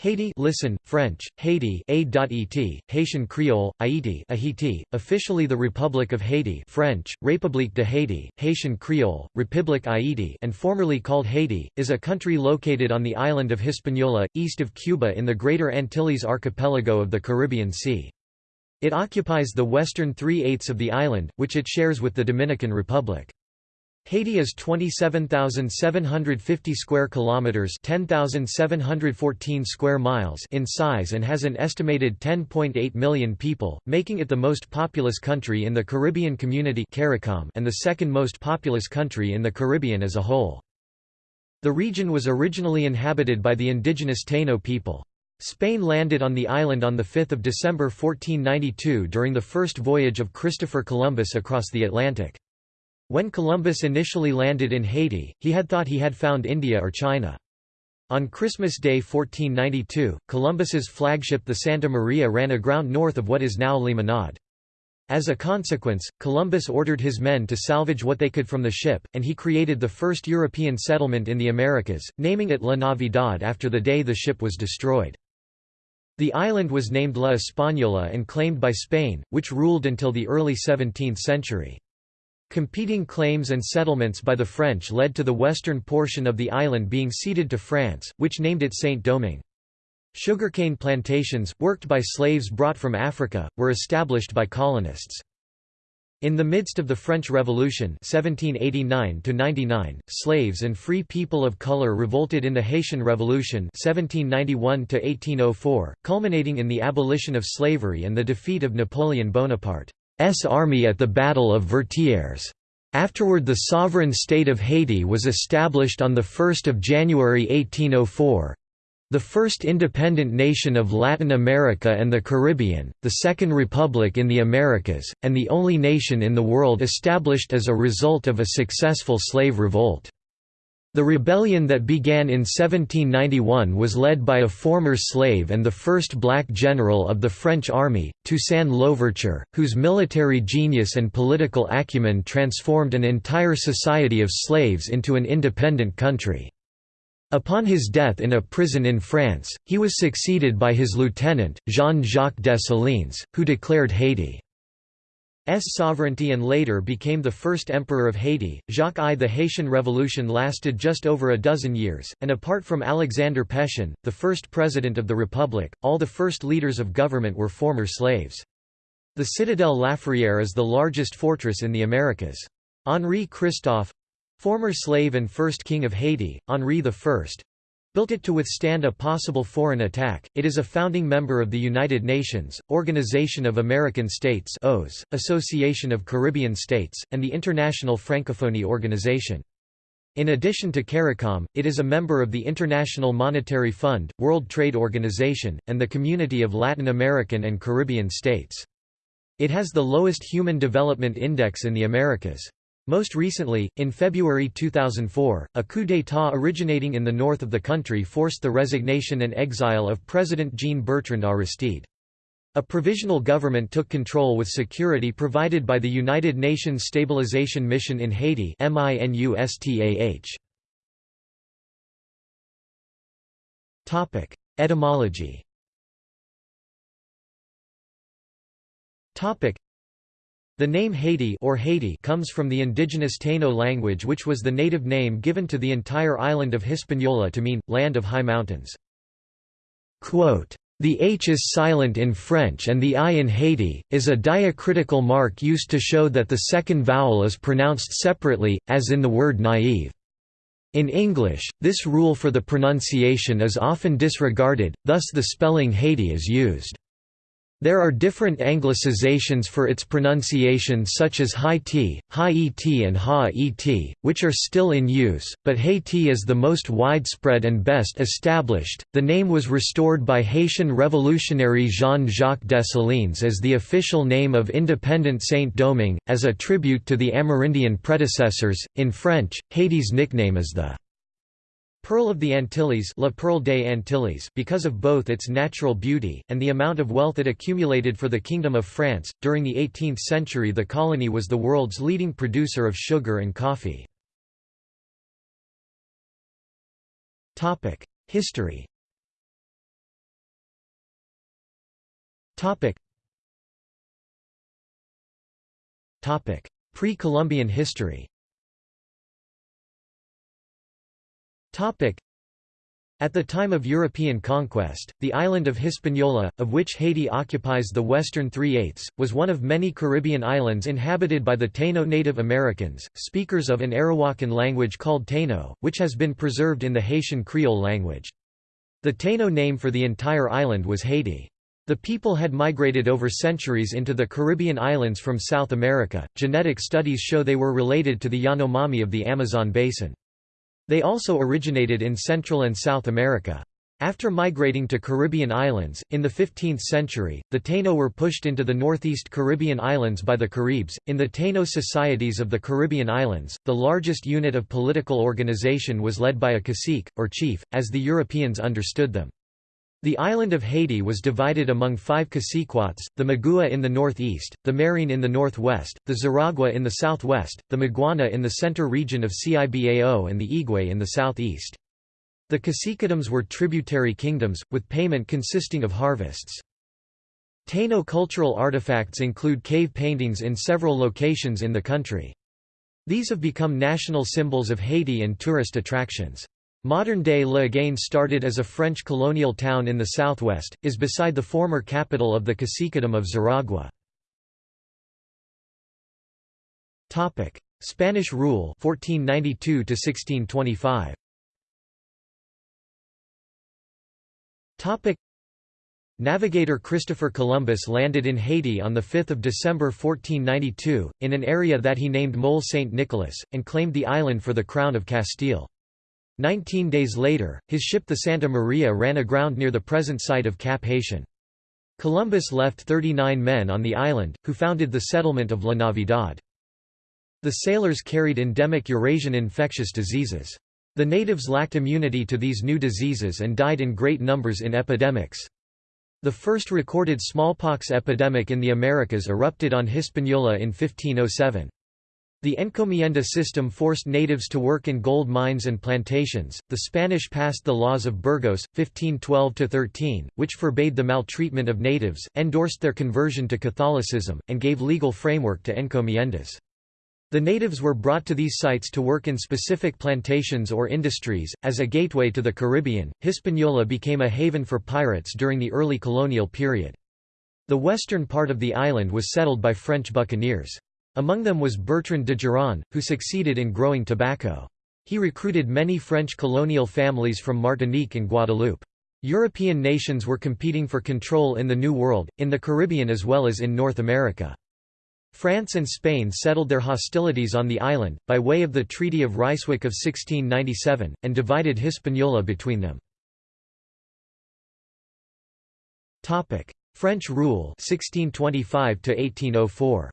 Haiti listen, French, Haiti A.et, Haitian Creole, Haiti Ahiti, officially the Republic of Haiti French, République de Haiti, Haitian Creole, République Haiti and formerly called Haiti, is a country located on the island of Hispaniola, east of Cuba in the Greater Antilles archipelago of the Caribbean Sea. It occupies the western three-eighths of the island, which it shares with the Dominican Republic. Haiti is 27,750 square kilometers, 10,714 square miles in size and has an estimated 10.8 million people, making it the most populous country in the Caribbean Community CARICOM and the second most populous country in the Caribbean as a whole. The region was originally inhabited by the indigenous Taino people. Spain landed on the island on 5 December 1492 during the first voyage of Christopher Columbus across the Atlantic. When Columbus initially landed in Haiti, he had thought he had found India or China. On Christmas Day 1492, Columbus's flagship the Santa Maria ran aground north of what is now Limonade. As a consequence, Columbus ordered his men to salvage what they could from the ship, and he created the first European settlement in the Americas, naming it La Navidad after the day the ship was destroyed. The island was named La Española and claimed by Spain, which ruled until the early 17th century. Competing claims and settlements by the French led to the western portion of the island being ceded to France, which named it Saint-Domingue. Sugarcane plantations, worked by slaves brought from Africa, were established by colonists. In the midst of the French Revolution 1789 slaves and free people of color revolted in the Haitian Revolution 1791 culminating in the abolition of slavery and the defeat of Napoleon Bonaparte. S army at the Battle of Vertières. Afterward the sovereign state of Haiti was established on 1 January 1804, the first independent nation of Latin America and the Caribbean, the Second Republic in the Americas, and the only nation in the world established as a result of a successful slave revolt. The rebellion that began in 1791 was led by a former slave and the first black general of the French army, Toussaint Louverture, whose military genius and political acumen transformed an entire society of slaves into an independent country. Upon his death in a prison in France, he was succeeded by his lieutenant, Jean-Jacques Dessalines, who declared Haiti sovereignty and later became the first emperor of Haiti. Jacques I. The Haitian Revolution lasted just over a dozen years, and apart from Alexander Pétion, the first president of the republic, all the first leaders of government were former slaves. The citadel Laferrière is the largest fortress in the Americas. Henri Christophe former slave and first king of Haiti, Henri I built it to withstand a possible foreign attack. It is a founding member of the United Nations, Organization of American States (OAS), Association of Caribbean States, and the International Francophonie Organization. In addition to CARICOM, it is a member of the International Monetary Fund, World Trade Organization, and the Community of Latin American and Caribbean States. It has the lowest Human Development Index in the Americas. Most recently, in February 2004, a coup d'état originating in the north of the country forced the resignation and exile of President Jean-Bertrand Aristide. A provisional government took control with security provided by the United Nations Stabilization Mission in Haiti Etymology the name Haiti or Haiti comes from the indigenous Taino language which was the native name given to the entire island of Hispaniola to mean, land of high mountains. Quote, the H is silent in French and the I in Haiti, is a diacritical mark used to show that the second vowel is pronounced separately, as in the word naïve. In English, this rule for the pronunciation is often disregarded, thus the spelling Haiti is used. There are different anglicizations for its pronunciation such as Haiti, High-et and Ha-et, which are still in use, but Haiti is the most widespread and best established. The name was restored by Haitian revolutionary Jean-Jacques Dessalines as the official name of independent Saint-Domingue, as a tribute to the Amerindian predecessors. In French, Haiti's nickname is the Pearl of the Antilles, La Perle des Antilles because of both its natural beauty, and the amount of wealth it accumulated for the Kingdom of France. During the 18th century the colony was the world's leading producer of sugar and coffee. History Pre-Columbian history at the time of European conquest, the island of Hispaniola, of which Haiti occupies the western three-eighths, was one of many Caribbean islands inhabited by the Taino Native Americans, speakers of an Arawakan language called Taino, which has been preserved in the Haitian Creole language. The Taino name for the entire island was Haiti. The people had migrated over centuries into the Caribbean islands from South America. Genetic studies show they were related to the Yanomami of the Amazon basin. They also originated in Central and South America. After migrating to Caribbean islands, in the 15th century, the Taino were pushed into the northeast Caribbean islands by the Caribs. In the Taino societies of the Caribbean islands, the largest unit of political organization was led by a cacique, or chief, as the Europeans understood them. The island of Haiti was divided among five caciquotes, the Magua in the northeast, the Marién in the northwest, the Zaraghua in the southwest, the Maguana in the center region of Cibao and the Higüey in the southeast. The caciquedoms were tributary kingdoms, with payment consisting of harvests. Taino cultural artifacts include cave paintings in several locations in the country. These have become national symbols of Haiti and tourist attractions. Modern-day Léogâne started as a French colonial town in the southwest, is beside the former capital of the Caciquedom of Zaragua. Spanish rule 1492 1625. Navigator Christopher Columbus landed in Haiti on 5 December 1492, in an area that he named Mole Saint Nicholas, and claimed the island for the Crown of Castile. Nineteen days later, his ship the Santa Maria ran aground near the present site of Cap-Haïtien. Columbus left 39 men on the island, who founded the settlement of La Navidad. The sailors carried endemic Eurasian infectious diseases. The natives lacked immunity to these new diseases and died in great numbers in epidemics. The first recorded smallpox epidemic in the Americas erupted on Hispaniola in 1507. The encomienda system forced natives to work in gold mines and plantations. The Spanish passed the laws of Burgos, 1512-13, which forbade the maltreatment of natives, endorsed their conversion to Catholicism, and gave legal framework to encomiendas. The natives were brought to these sites to work in specific plantations or industries. As a gateway to the Caribbean, Hispaniola became a haven for pirates during the early colonial period. The western part of the island was settled by French buccaneers. Among them was Bertrand d'Ogeron, who succeeded in growing tobacco. He recruited many French colonial families from Martinique and Guadeloupe. European nations were competing for control in the New World, in the Caribbean as well as in North America. France and Spain settled their hostilities on the island, by way of the Treaty of Ryswick of 1697, and divided Hispaniola between them. French rule 1625 1804.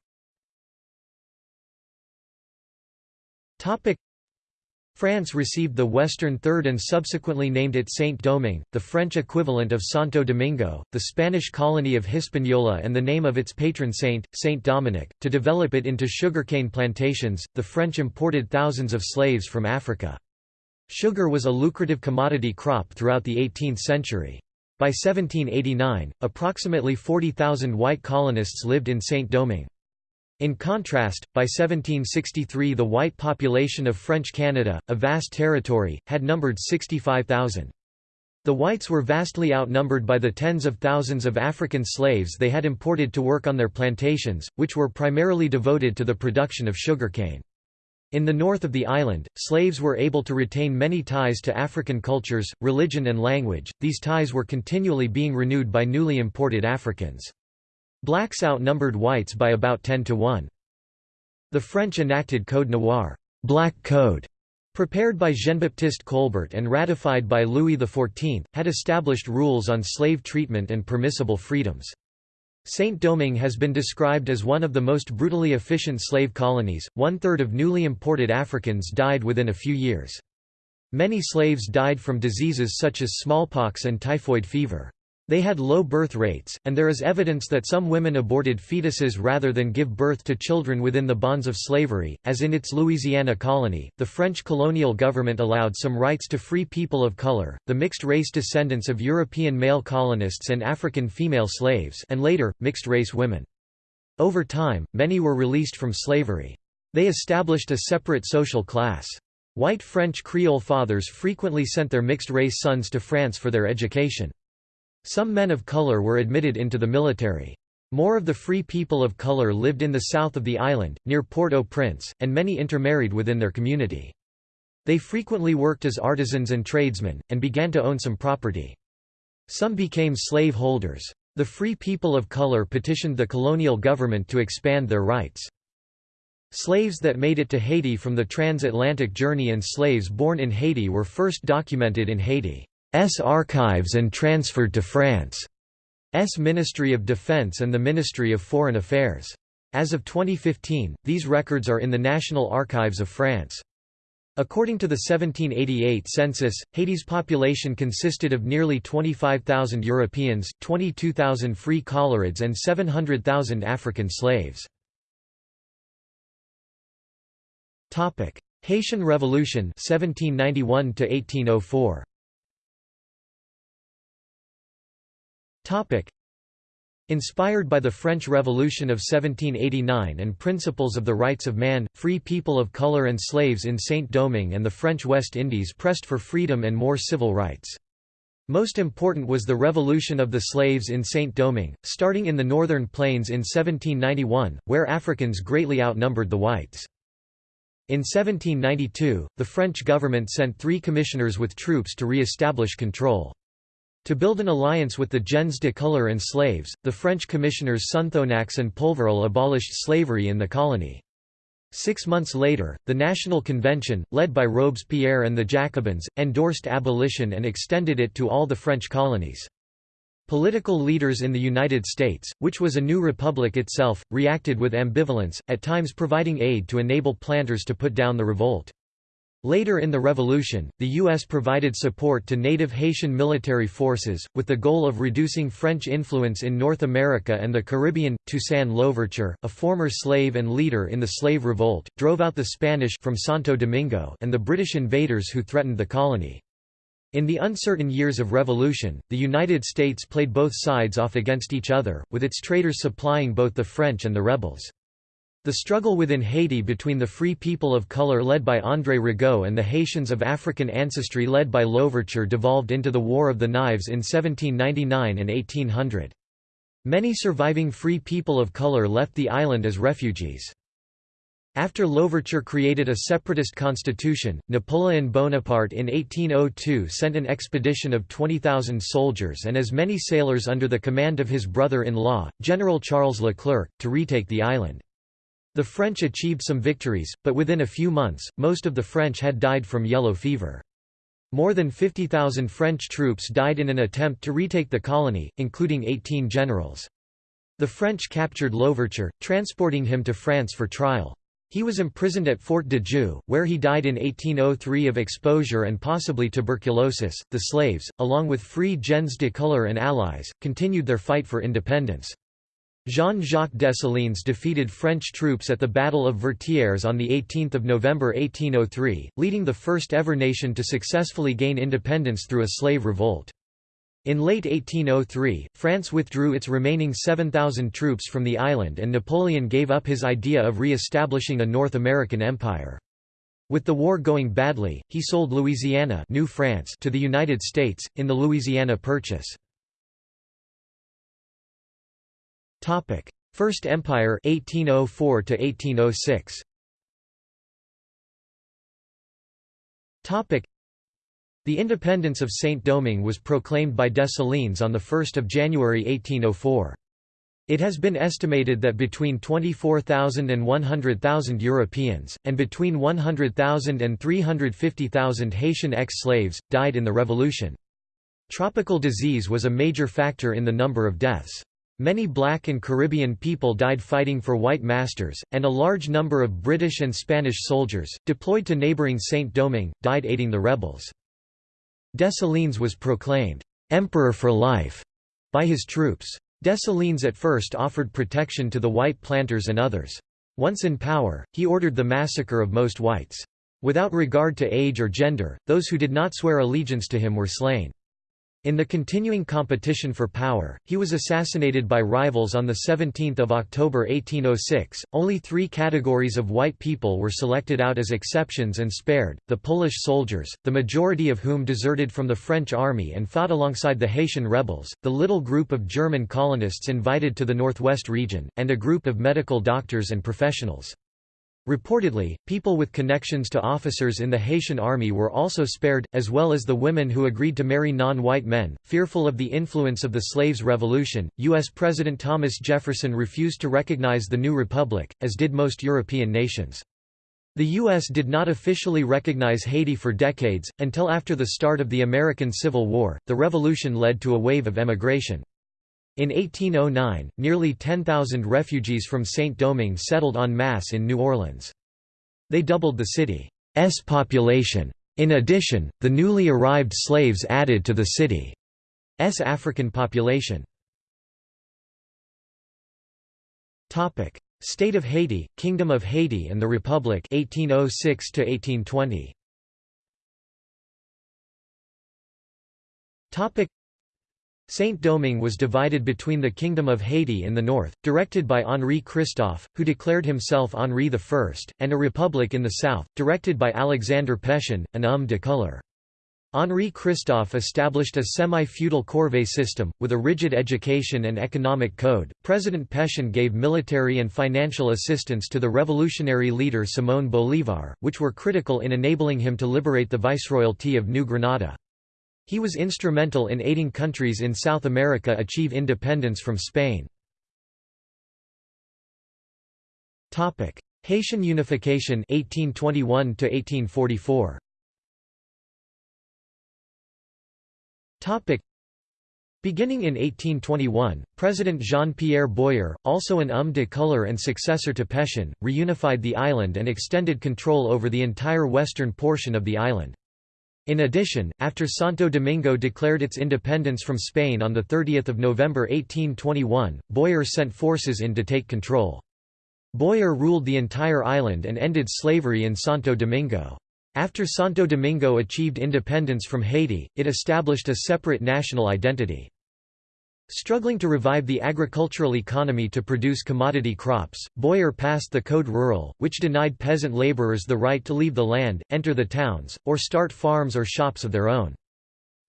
France received the Western Third and subsequently named it Saint-Domingue, the French equivalent of Santo Domingo, the Spanish colony of Hispaniola and the name of its patron saint, Saint Dominic. To develop it into sugarcane plantations, the French imported thousands of slaves from Africa. Sugar was a lucrative commodity crop throughout the 18th century. By 1789, approximately 40,000 white colonists lived in Saint-Domingue. In contrast, by 1763 the white population of French Canada, a vast territory, had numbered 65,000. The whites were vastly outnumbered by the tens of thousands of African slaves they had imported to work on their plantations, which were primarily devoted to the production of sugarcane. In the north of the island, slaves were able to retain many ties to African cultures, religion and language, these ties were continually being renewed by newly imported Africans. Blacks outnumbered whites by about 10 to 1. The French enacted Code Noir Black Code", prepared by Jean-Baptiste Colbert and ratified by Louis XIV, had established rules on slave treatment and permissible freedoms. Saint-Domingue has been described as one of the most brutally efficient slave colonies, one-third of newly imported Africans died within a few years. Many slaves died from diseases such as smallpox and typhoid fever. They had low birth rates, and there is evidence that some women aborted fetuses rather than give birth to children within the bonds of slavery, as in its Louisiana colony. The French colonial government allowed some rights to free people of color, the mixed-race descendants of European male colonists and African female slaves and later, mixed-race women. Over time, many were released from slavery. They established a separate social class. White French Creole fathers frequently sent their mixed-race sons to France for their education. Some men of color were admitted into the military. More of the free people of color lived in the south of the island, near Port-au-Prince, and many intermarried within their community. They frequently worked as artisans and tradesmen, and began to own some property. Some became slave holders. The free people of color petitioned the colonial government to expand their rights. Slaves that made it to Haiti from the transatlantic journey and slaves born in Haiti were first documented in Haiti. S archives and transferred to France's Ministry of Defense and the Ministry of Foreign Affairs. As of 2015, these records are in the National Archives of France. According to the 1788 census, Haiti's population consisted of nearly 25,000 Europeans, 22,000 free colorids and 700,000 African slaves. Haitian Revolution 1791 1804. Inspired by the French Revolution of 1789 and principles of the rights of man, free people of color and slaves in Saint-Domingue and the French West Indies pressed for freedom and more civil rights. Most important was the revolution of the slaves in Saint-Domingue, starting in the northern plains in 1791, where Africans greatly outnumbered the whites. In 1792, the French government sent three commissioners with troops to re-establish control. To build an alliance with the gens de couleur and slaves, the French commissioners Sonthonax and Polverel abolished slavery in the colony. Six months later, the National Convention, led by Robespierre and the Jacobins, endorsed abolition and extended it to all the French colonies. Political leaders in the United States, which was a new republic itself, reacted with ambivalence, at times providing aid to enable planters to put down the revolt. Later in the revolution, the U.S. provided support to native Haitian military forces, with the goal of reducing French influence in North America and the Caribbean. Toussaint Louverture, a former slave and leader in the slave revolt, drove out the Spanish from Santo Domingo and the British invaders who threatened the colony. In the uncertain years of revolution, the United States played both sides off against each other, with its traders supplying both the French and the rebels. The struggle within Haiti between the Free People of Color led by André Rigaud and the Haitians of African ancestry led by Louverture devolved into the War of the Knives in 1799 and 1800. Many surviving Free People of Color left the island as refugees. After Louverture created a separatist constitution, Napoleon Bonaparte in 1802 sent an expedition of 20,000 soldiers and as many sailors under the command of his brother-in-law, General Charles Leclerc, to retake the island. The French achieved some victories, but within a few months, most of the French had died from yellow fever. More than 50,000 French troops died in an attempt to retake the colony, including 18 generals. The French captured Louverture, transporting him to France for trial. He was imprisoned at Fort de Joux, where he died in 1803 of exposure and possibly tuberculosis. The slaves, along with free gens de couleur and allies, continued their fight for independence. Jean-Jacques Dessalines defeated French troops at the Battle of Vertières on 18 November 1803, leading the first ever nation to successfully gain independence through a slave revolt. In late 1803, France withdrew its remaining 7,000 troops from the island and Napoleon gave up his idea of re-establishing a North American empire. With the war going badly, he sold Louisiana New France to the United States, in the Louisiana Purchase. Topic: First Empire 1804 to 1806. Topic: The independence of Saint-Domingue was proclaimed by Dessalines on the 1st of January 1804. It has been estimated that between 24,000 and 100,000 Europeans, and between 100,000 and 350,000 Haitian ex-slaves, died in the revolution. Tropical disease was a major factor in the number of deaths. Many black and Caribbean people died fighting for white masters, and a large number of British and Spanish soldiers, deployed to neighbouring Saint-Domingue, died aiding the rebels. Dessalines was proclaimed, "'Emperor for Life' by his troops. Dessalines at first offered protection to the white planters and others. Once in power, he ordered the massacre of most whites. Without regard to age or gender, those who did not swear allegiance to him were slain. In the continuing competition for power, he was assassinated by rivals on 17 October 1806. Only three categories of white people were selected out as exceptions and spared, the Polish soldiers, the majority of whom deserted from the French army and fought alongside the Haitian rebels, the little group of German colonists invited to the northwest region, and a group of medical doctors and professionals. Reportedly, people with connections to officers in the Haitian army were also spared, as well as the women who agreed to marry non-white men. Fearful of the influence of the slaves' revolution, U.S. President Thomas Jefferson refused to recognize the new republic, as did most European nations. The U.S. did not officially recognize Haiti for decades, until after the start of the American Civil War. The revolution led to a wave of emigration. In 1809, nearly 10,000 refugees from Saint-Domingue settled en masse in New Orleans. They doubled the city's population. In addition, the newly arrived slaves added to the city's African population. State of Haiti, Kingdom of Haiti and the Republic 1806 1820. Saint-Domingue was divided between the Kingdom of Haiti in the north, directed by Henri Christophe, who declared himself Henri I, and a republic in the south, directed by Alexandre Pétion, an homme de couleur. Henri Christophe established a semi-feudal corvée system, with a rigid education and economic code. President Pétion gave military and financial assistance to the revolutionary leader Simón Bolívar, which were critical in enabling him to liberate the Viceroyalty of New Granada. He was instrumental in aiding countries in South America achieve independence from Spain. Haitian unification 1821 1844. Beginning in 1821, President Jean-Pierre Boyer, also an homme de couleur and successor to Pétion, reunified the island and extended control over the entire western portion of the island. In addition, after Santo Domingo declared its independence from Spain on 30 November 1821, Boyer sent forces in to take control. Boyer ruled the entire island and ended slavery in Santo Domingo. After Santo Domingo achieved independence from Haiti, it established a separate national identity. Struggling to revive the agricultural economy to produce commodity crops, Boyer passed the Code Rural, which denied peasant laborers the right to leave the land, enter the towns, or start farms or shops of their own.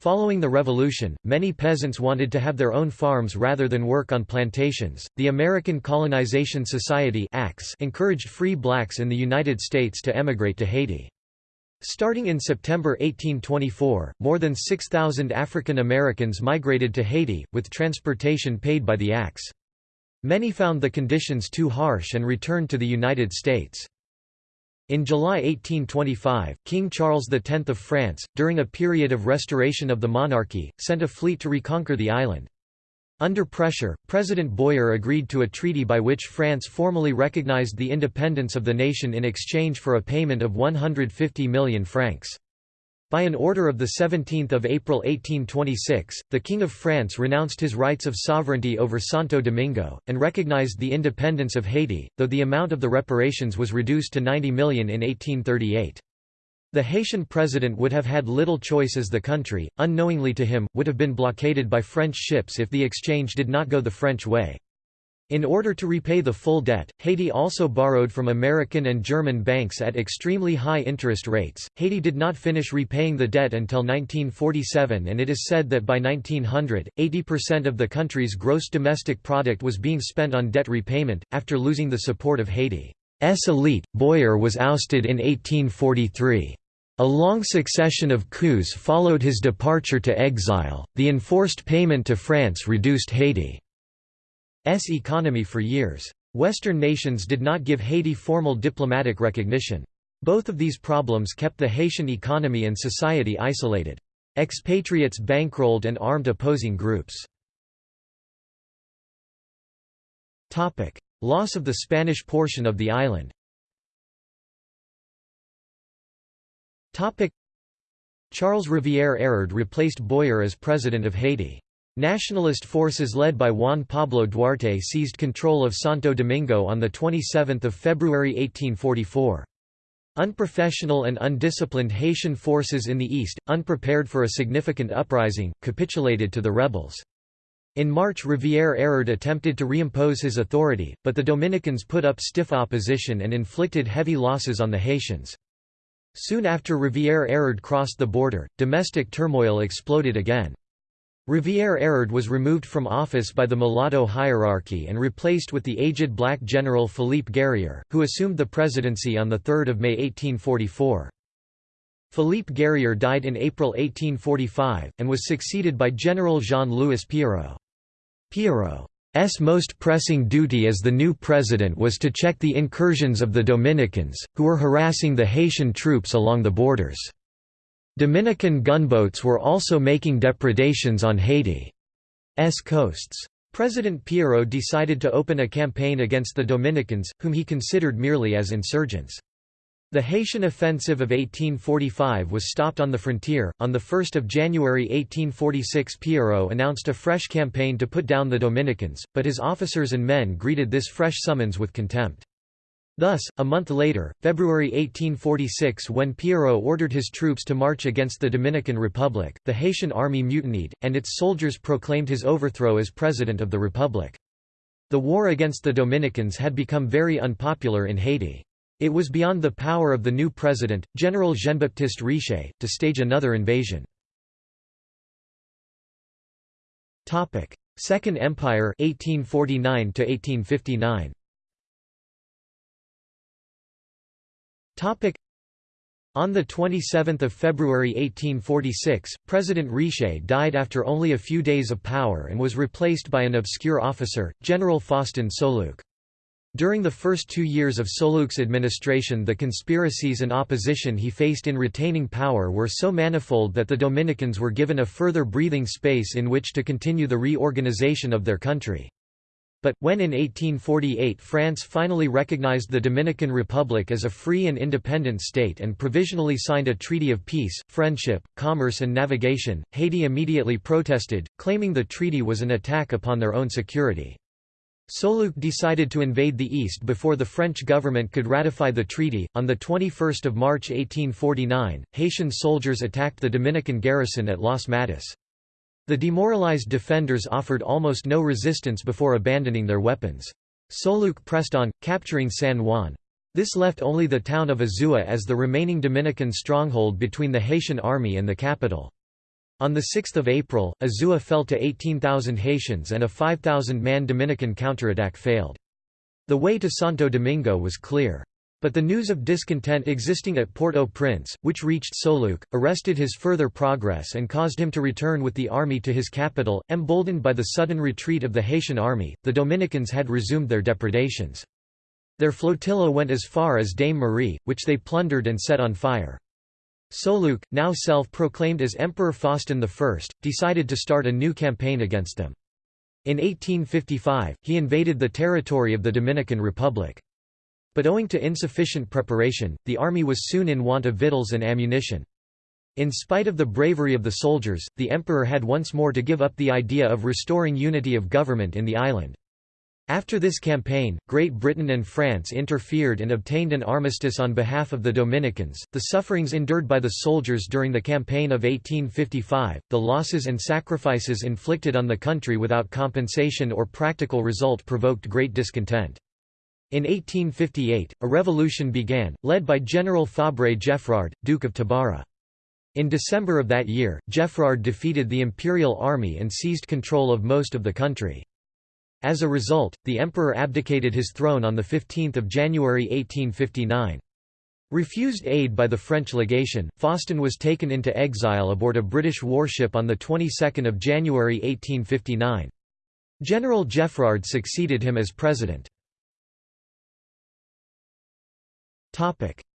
Following the revolution, many peasants wanted to have their own farms rather than work on plantations. The American Colonization Society encouraged free blacks in the United States to emigrate to Haiti. Starting in September 1824, more than 6,000 African Americans migrated to Haiti, with transportation paid by the ACS. Many found the conditions too harsh and returned to the United States. In July 1825, King Charles X of France, during a period of restoration of the monarchy, sent a fleet to reconquer the island. Under pressure, President Boyer agreed to a treaty by which France formally recognized the independence of the nation in exchange for a payment of 150 million francs. By an order of 17 April 1826, the King of France renounced his rights of sovereignty over Santo Domingo, and recognized the independence of Haiti, though the amount of the reparations was reduced to 90 million in 1838. The Haitian president would have had little choice as the country, unknowingly to him, would have been blockaded by French ships if the exchange did not go the French way. In order to repay the full debt, Haiti also borrowed from American and German banks at extremely high interest rates. Haiti did not finish repaying the debt until 1947, and it is said that by 1900, 80% of the country's gross domestic product was being spent on debt repayment. After losing the support of Haiti, elite, Boyer was ousted in 1843. A long succession of coups followed his departure to exile. The enforced payment to France reduced Haiti's economy for years. Western nations did not give Haiti formal diplomatic recognition. Both of these problems kept the Haitian economy and society isolated. Expatriates bankrolled and armed opposing groups. Loss of the Spanish portion of the island Charles Rivière Hérard replaced Boyer as president of Haiti. Nationalist forces led by Juan Pablo Duarte seized control of Santo Domingo on 27 February 1844. Unprofessional and undisciplined Haitian forces in the east, unprepared for a significant uprising, capitulated to the rebels. In March Rivière Hérard attempted to reimpose his authority, but the Dominicans put up stiff opposition and inflicted heavy losses on the Haitians. Soon after Rivière Hérard crossed the border, domestic turmoil exploded again. Rivière Hérard was removed from office by the mulatto hierarchy and replaced with the aged black general Philippe Guerrier, who assumed the presidency on 3 May 1844. Philippe Guerrier died in April 1845, and was succeeded by General Jean-Louis Pierrot. Pierrot's most pressing duty as the new president was to check the incursions of the Dominicans, who were harassing the Haitian troops along the borders. Dominican gunboats were also making depredations on Haiti's coasts. President Pierrot decided to open a campaign against the Dominicans, whom he considered merely as insurgents. The Haitian offensive of 1845 was stopped on the frontier. On 1 January 1846 Pierrot announced a fresh campaign to put down the Dominicans, but his officers and men greeted this fresh summons with contempt. Thus, a month later, February 1846 when Pierrot ordered his troops to march against the Dominican Republic, the Haitian army mutinied, and its soldiers proclaimed his overthrow as President of the Republic. The war against the Dominicans had become very unpopular in Haiti. It was beyond the power of the new president, General Jean-Baptiste Riché, to stage another invasion. Second Empire 1849 1859. On 27 February 1846, President Riché died after only a few days of power and was replaced by an obscure officer, General Faustin Soulouque. During the first two years of Soulouque's administration the conspiracies and opposition he faced in retaining power were so manifold that the Dominicans were given a further breathing space in which to continue the reorganization of their country. But, when in 1848 France finally recognized the Dominican Republic as a free and independent state and provisionally signed a treaty of peace, friendship, commerce and navigation, Haiti immediately protested, claiming the treaty was an attack upon their own security. Soulouque decided to invade the east before the French government could ratify the treaty. On the 21st of March 1849, Haitian soldiers attacked the Dominican garrison at Las Matas. The demoralized defenders offered almost no resistance before abandoning their weapons. Soulouque pressed on, capturing San Juan. This left only the town of Azua as the remaining Dominican stronghold between the Haitian army and the capital. On 6 April, Azua fell to 18,000 Haitians and a 5,000-man Dominican counterattack failed. The way to Santo Domingo was clear. But the news of discontent existing at Port-au-Prince, which reached Soulouque, arrested his further progress and caused him to return with the army to his capital. Emboldened by the sudden retreat of the Haitian army, the Dominicans had resumed their depredations. Their flotilla went as far as Dame Marie, which they plundered and set on fire. Soulouque, now self-proclaimed as Emperor Faustin I, decided to start a new campaign against them. In 1855, he invaded the territory of the Dominican Republic. But owing to insufficient preparation, the army was soon in want of victuals and ammunition. In spite of the bravery of the soldiers, the emperor had once more to give up the idea of restoring unity of government in the island. After this campaign, Great Britain and France interfered and obtained an armistice on behalf of the Dominicans. The sufferings endured by the soldiers during the campaign of 1855, the losses and sacrifices inflicted on the country without compensation or practical result provoked great discontent. In 1858, a revolution began, led by General Fabre Geffrard, Duke of Tabara. In December of that year, Geffrard defeated the imperial army and seized control of most of the country. As a result, the emperor abdicated his throne on 15 January 1859. Refused aid by the French legation, Faustin was taken into exile aboard a British warship on the 22nd of January 1859. General Geffrard succeeded him as president.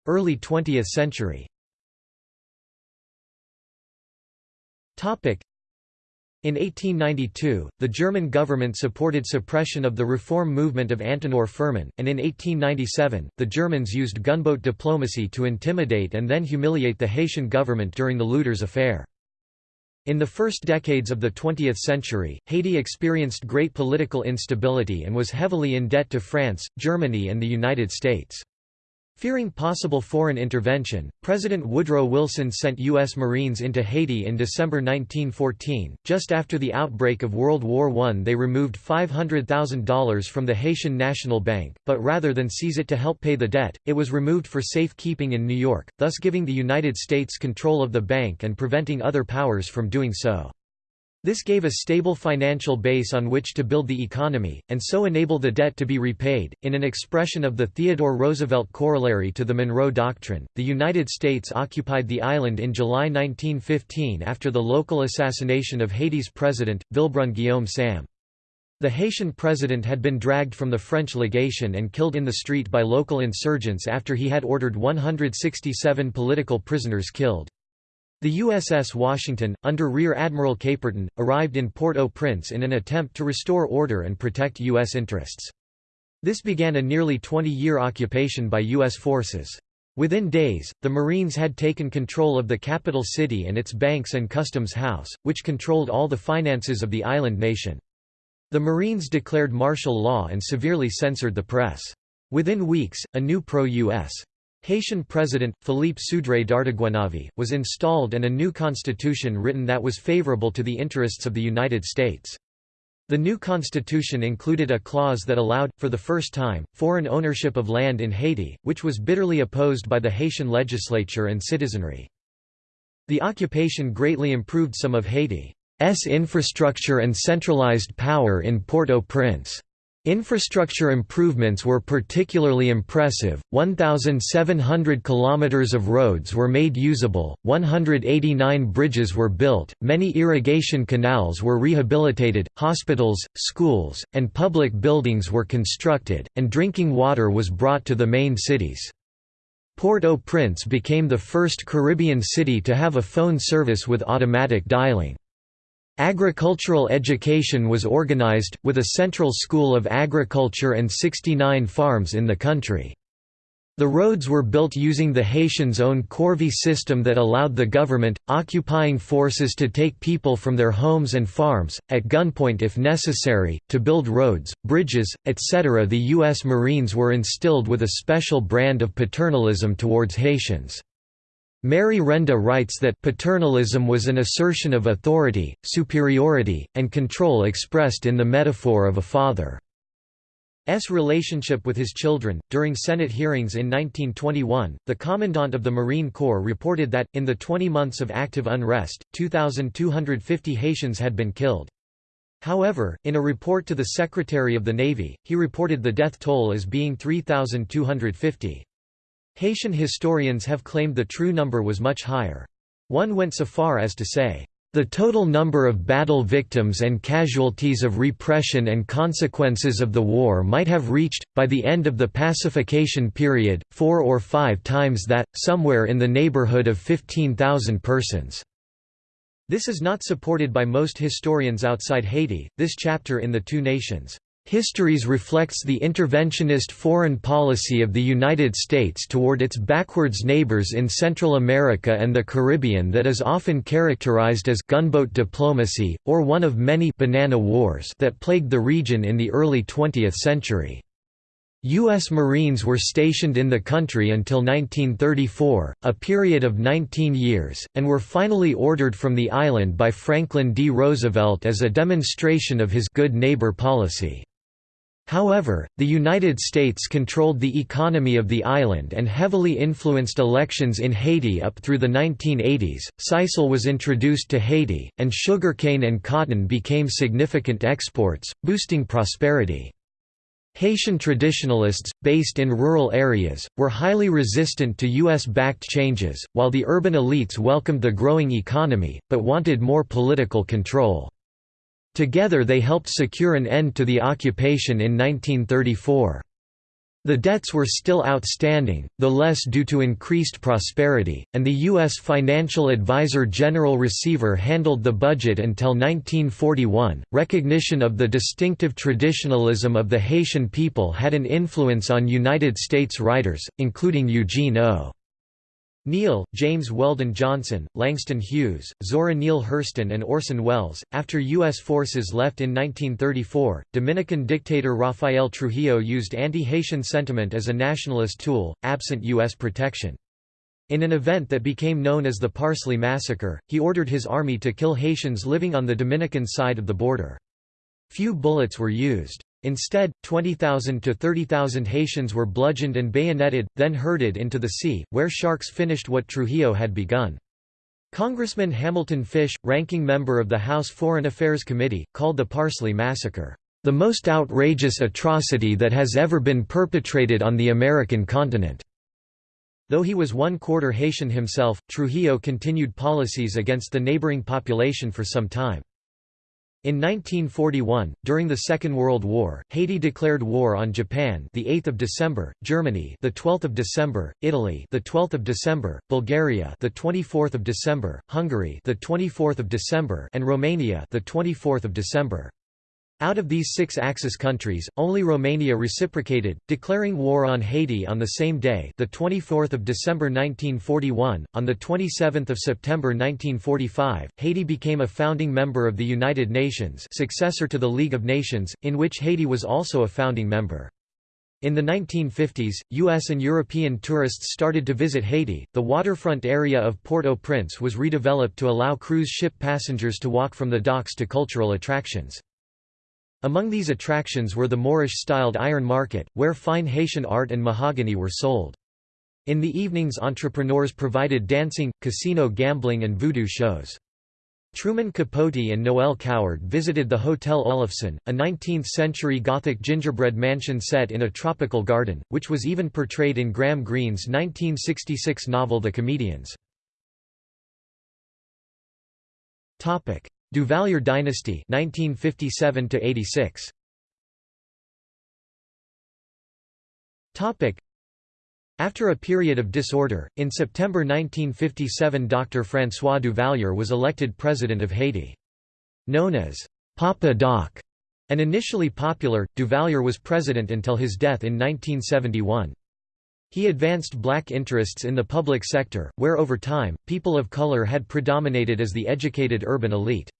Early 20th century in 1892, the German government supported suppression of the reform movement of Antenor Firmin, and in 1897, the Germans used gunboat diplomacy to intimidate and then humiliate the Haitian government during the Lueders affair. In the first decades of the 20th century, Haiti experienced great political instability and was heavily in debt to France, Germany and the United States. Fearing possible foreign intervention, President Woodrow Wilson sent U.S. Marines into Haiti in December 1914. Just after the outbreak of World War I, they removed $500,000 from the Haitian National Bank, but rather than seize it to help pay the debt, it was removed for safekeeping in New York, thus giving the United States control of the bank and preventing other powers from doing so. This gave a stable financial base on which to build the economy, and so enable the debt to be repaid. In an expression of the Theodore Roosevelt corollary to the Monroe Doctrine, the United States occupied the island in July 1915 after the local assassination of Haiti's president, Vilbrun Guillaume Sam. The Haitian president had been dragged from the French legation and killed in the street by local insurgents after he had ordered 167 political prisoners killed. The USS Washington, under Rear Admiral Caperton, arrived in Port-au-Prince in an attempt to restore order and protect U.S. interests. This began a nearly 20-year occupation by U.S. forces. Within days, the Marines had taken control of the capital city and its banks and customs house, which controlled all the finances of the island nation. The Marines declared martial law and severely censored the press. Within weeks, a new pro-U.S. Haitian President, Philippe Sudré Dartiguenave, was installed and a new constitution written that was favorable to the interests of the United States. The new constitution included a clause that allowed, for the first time, foreign ownership of land in Haiti, which was bitterly opposed by the Haitian legislature and citizenry. The occupation greatly improved some of Haiti's infrastructure and centralized power in Port-au-Prince. Infrastructure improvements were particularly impressive, 1,700 kilometers of roads were made usable, 189 bridges were built, many irrigation canals were rehabilitated, hospitals, schools, and public buildings were constructed, and drinking water was brought to the main cities. Port-au-Prince became the first Caribbean city to have a phone service with automatic dialing. Agricultural education was organized, with a central school of agriculture and 69 farms in the country. The roads were built using the Haitians' own corvée system that allowed the government, occupying forces to take people from their homes and farms, at gunpoint if necessary, to build roads, bridges, etc. The U.S. Marines were instilled with a special brand of paternalism towards Haitians. Mary Renda writes that paternalism was an assertion of authority, superiority, and control expressed in the metaphor of a father's relationship with his children. During Senate hearings in 1921, the Commandant of the Marine Corps reported that, in the 20 months of active unrest, 2,250 Haitians had been killed. However, in a report to the Secretary of the Navy, he reported the death toll as being 3,250. Haitian historians have claimed the true number was much higher. One went so far as to say, the total number of battle victims and casualties of repression and consequences of the war might have reached, by the end of the pacification period, four or five times that, somewhere in the neighborhood of 15,000 persons. This is not supported by most historians outside Haiti. This chapter in The Two Nations Histories reflects the interventionist foreign policy of the United States toward its backwards neighbors in Central America and the Caribbean that is often characterized as gunboat diplomacy, or one of many banana wars that plagued the region in the early 20th century. U.S. Marines were stationed in the country until 1934, a period of 19 years, and were finally ordered from the island by Franklin D. Roosevelt as a demonstration of his good neighbor policy. However, the United States controlled the economy of the island and heavily influenced elections in Haiti up through the 1980s. Sisal was introduced to Haiti, and sugarcane and cotton became significant exports, boosting prosperity. Haitian traditionalists, based in rural areas, were highly resistant to U.S.-backed changes, while the urban elites welcomed the growing economy, but wanted more political control. Together they helped secure an end to the occupation in 1934. The debts were still outstanding, the less due to increased prosperity, and the U.S. Financial Advisor General Receiver handled the budget until 1941. Recognition of the distinctive traditionalism of the Haitian people had an influence on United States writers, including Eugene O. Neil, James Weldon Johnson, Langston Hughes, Zora Neale Hurston and Orson Welles. After U.S. forces left in 1934, Dominican dictator Rafael Trujillo used anti-Haitian sentiment as a nationalist tool, absent U.S. protection. In an event that became known as the Parsley Massacre, he ordered his army to kill Haitians living on the Dominican side of the border. Few bullets were used. Instead, 20,000 to 30,000 Haitians were bludgeoned and bayoneted, then herded into the sea, where sharks finished what Trujillo had begun. Congressman Hamilton Fish, ranking member of the House Foreign Affairs Committee, called the Parsley Massacre, "...the most outrageous atrocity that has ever been perpetrated on the American continent." Though he was one-quarter Haitian himself, Trujillo continued policies against the neighboring population for some time. In 1941, during the Second World War, Haiti declared war on Japan, the 8th of December, Germany, the 12th of December, Italy, the 12th of December, Bulgaria, the 24th of December, Hungary, the 24th of December, and Romania, the 24th of December. Out of these six Axis countries, only Romania reciprocated, declaring war on Haiti on the same day, the 24th of December 1941. On the 27th of September 1945, Haiti became a founding member of the United Nations, successor to the League of Nations, in which Haiti was also a founding member. In the 1950s, U.S. and European tourists started to visit Haiti. The waterfront area of Port-au-Prince was redeveloped to allow cruise ship passengers to walk from the docks to cultural attractions. Among these attractions were the Moorish-styled Iron Market, where fine Haitian art and mahogany were sold. In the evenings entrepreneurs provided dancing, casino gambling and voodoo shows. Truman Capote and Noel Coward visited the Hotel Oloffson, a 19th-century Gothic gingerbread mansion set in a tropical garden, which was even portrayed in Graham Greene's 1966 novel The Comedians. Duvalier dynasty 1957 to 86 Topic After a period of disorder, in September 1957 Dr. François Duvalier was elected president of Haiti. Known as Papa Doc and initially popular, Duvalier was president until his death in 1971. He advanced black interests in the public sector, where over time, people of color had predominated as the educated urban elite.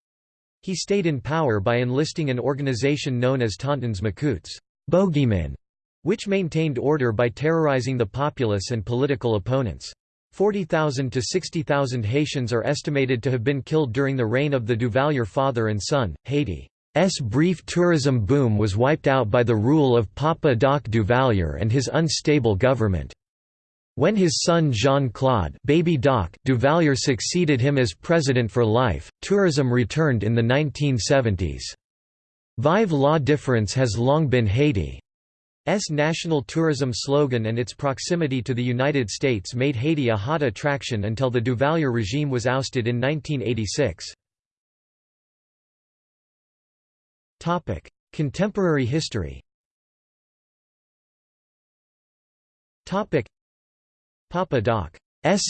He stayed in power by enlisting an organization known as Tontons Macoutes bogeymen", which maintained order by terrorizing the populace and political opponents. 40,000 to 60,000 Haitians are estimated to have been killed during the reign of the Duvalier father and son. Haiti's brief tourism boom was wiped out by the rule of Papa Doc Duvalier and his unstable government. When his son Jean-Claude Baby Doc Duvalier succeeded him as president for life, tourism returned in the 1970s. Vive la différence has long been Haiti's national tourism slogan and its proximity to the United States made Haiti a hot attraction until the Duvalier regime was ousted in 1986. Contemporary history Papa Doc's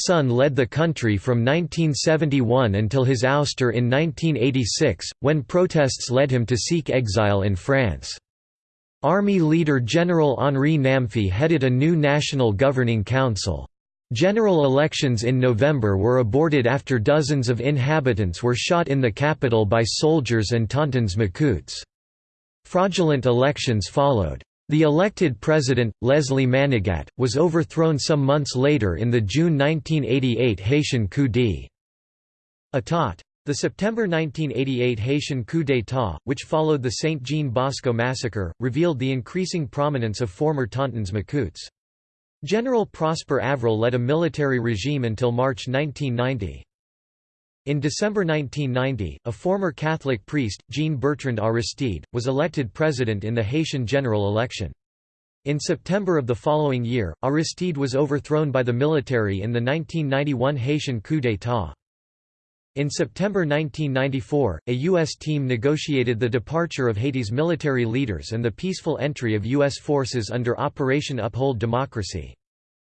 son led the country from 1971 until his ouster in 1986, when protests led him to seek exile in France. Army leader General Henri Namphy headed a new national governing council. General elections in November were aborted after dozens of inhabitants were shot in the capital by soldiers and Tontons Macoutes. Fraudulent elections followed. The elected president, Leslie Manigat, was overthrown some months later in the June 1988 Haitian coup d'état. The September 1988 Haitian coup d'état, which followed the Saint-Jean Bosco massacre, revealed the increasing prominence of former Tontons Macoutes. General Prosper Avril led a military regime until March 1990. In December 1990, a former Catholic priest, Jean-Bertrand Aristide, was elected president in the Haitian general election. In September of the following year, Aristide was overthrown by the military in the 1991 Haitian coup d'état. In September 1994, a U.S. team negotiated the departure of Haiti's military leaders and the peaceful entry of U.S. forces under Operation Uphold Democracy.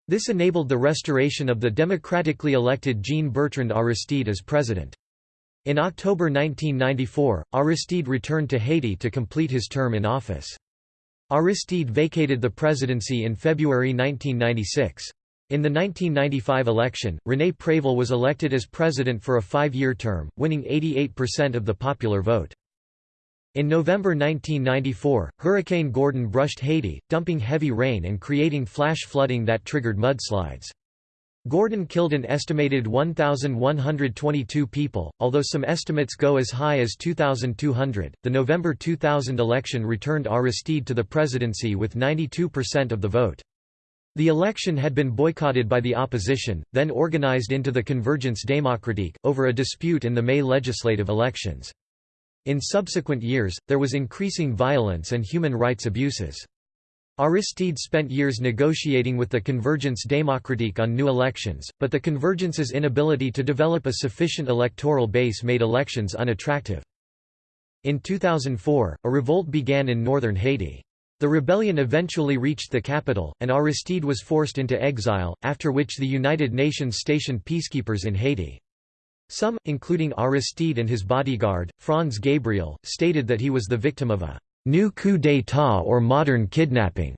This enabled the restoration of the democratically elected Jean-Bertrand Aristide as president. In October 1994, Aristide returned to Haiti to complete his term in office. Aristide vacated the presidency in February 1996. In the 1995 election, René Préval was elected as president for a five-year term, winning 88% of the popular vote. In November 1994, Hurricane Gordon brushed Haiti, dumping heavy rain and creating flash flooding that triggered mudslides. Gordon killed an estimated 1,122 people, although some estimates go as high as 2,200. The November 2000 election returned Aristide to the presidency with 92% of the vote. The election had been boycotted by the opposition, then organized into the Convergence Démocratique, over a dispute in the May legislative elections. In subsequent years, there was increasing violence and human rights abuses. Aristide spent years negotiating with the Convergence Démocratique on new elections, but the Convergence's inability to develop a sufficient electoral base made elections unattractive. In 2004, a revolt began in northern Haiti. The rebellion eventually reached the capital, and Aristide was forced into exile, after which the United Nations stationed peacekeepers in Haiti. Some, including Aristide and his bodyguard, Frantz Gabriel, stated that he was the victim of a «new coup d'état or modern kidnapping»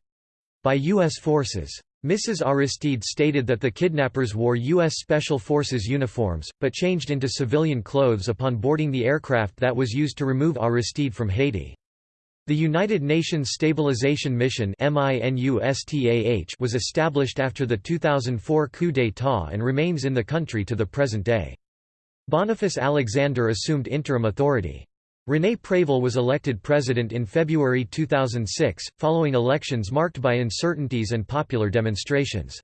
by U.S. forces. Mrs. Aristide stated that the kidnappers wore U.S. Special Forces uniforms, but changed into civilian clothes upon boarding the aircraft that was used to remove Aristide from Haiti. The United Nations Stabilization Mission was established after the 2004 coup d'état and remains in the country to the present day. Boniface Alexander assumed interim authority. René Préval was elected president in February 2006, following elections marked by uncertainties and popular demonstrations.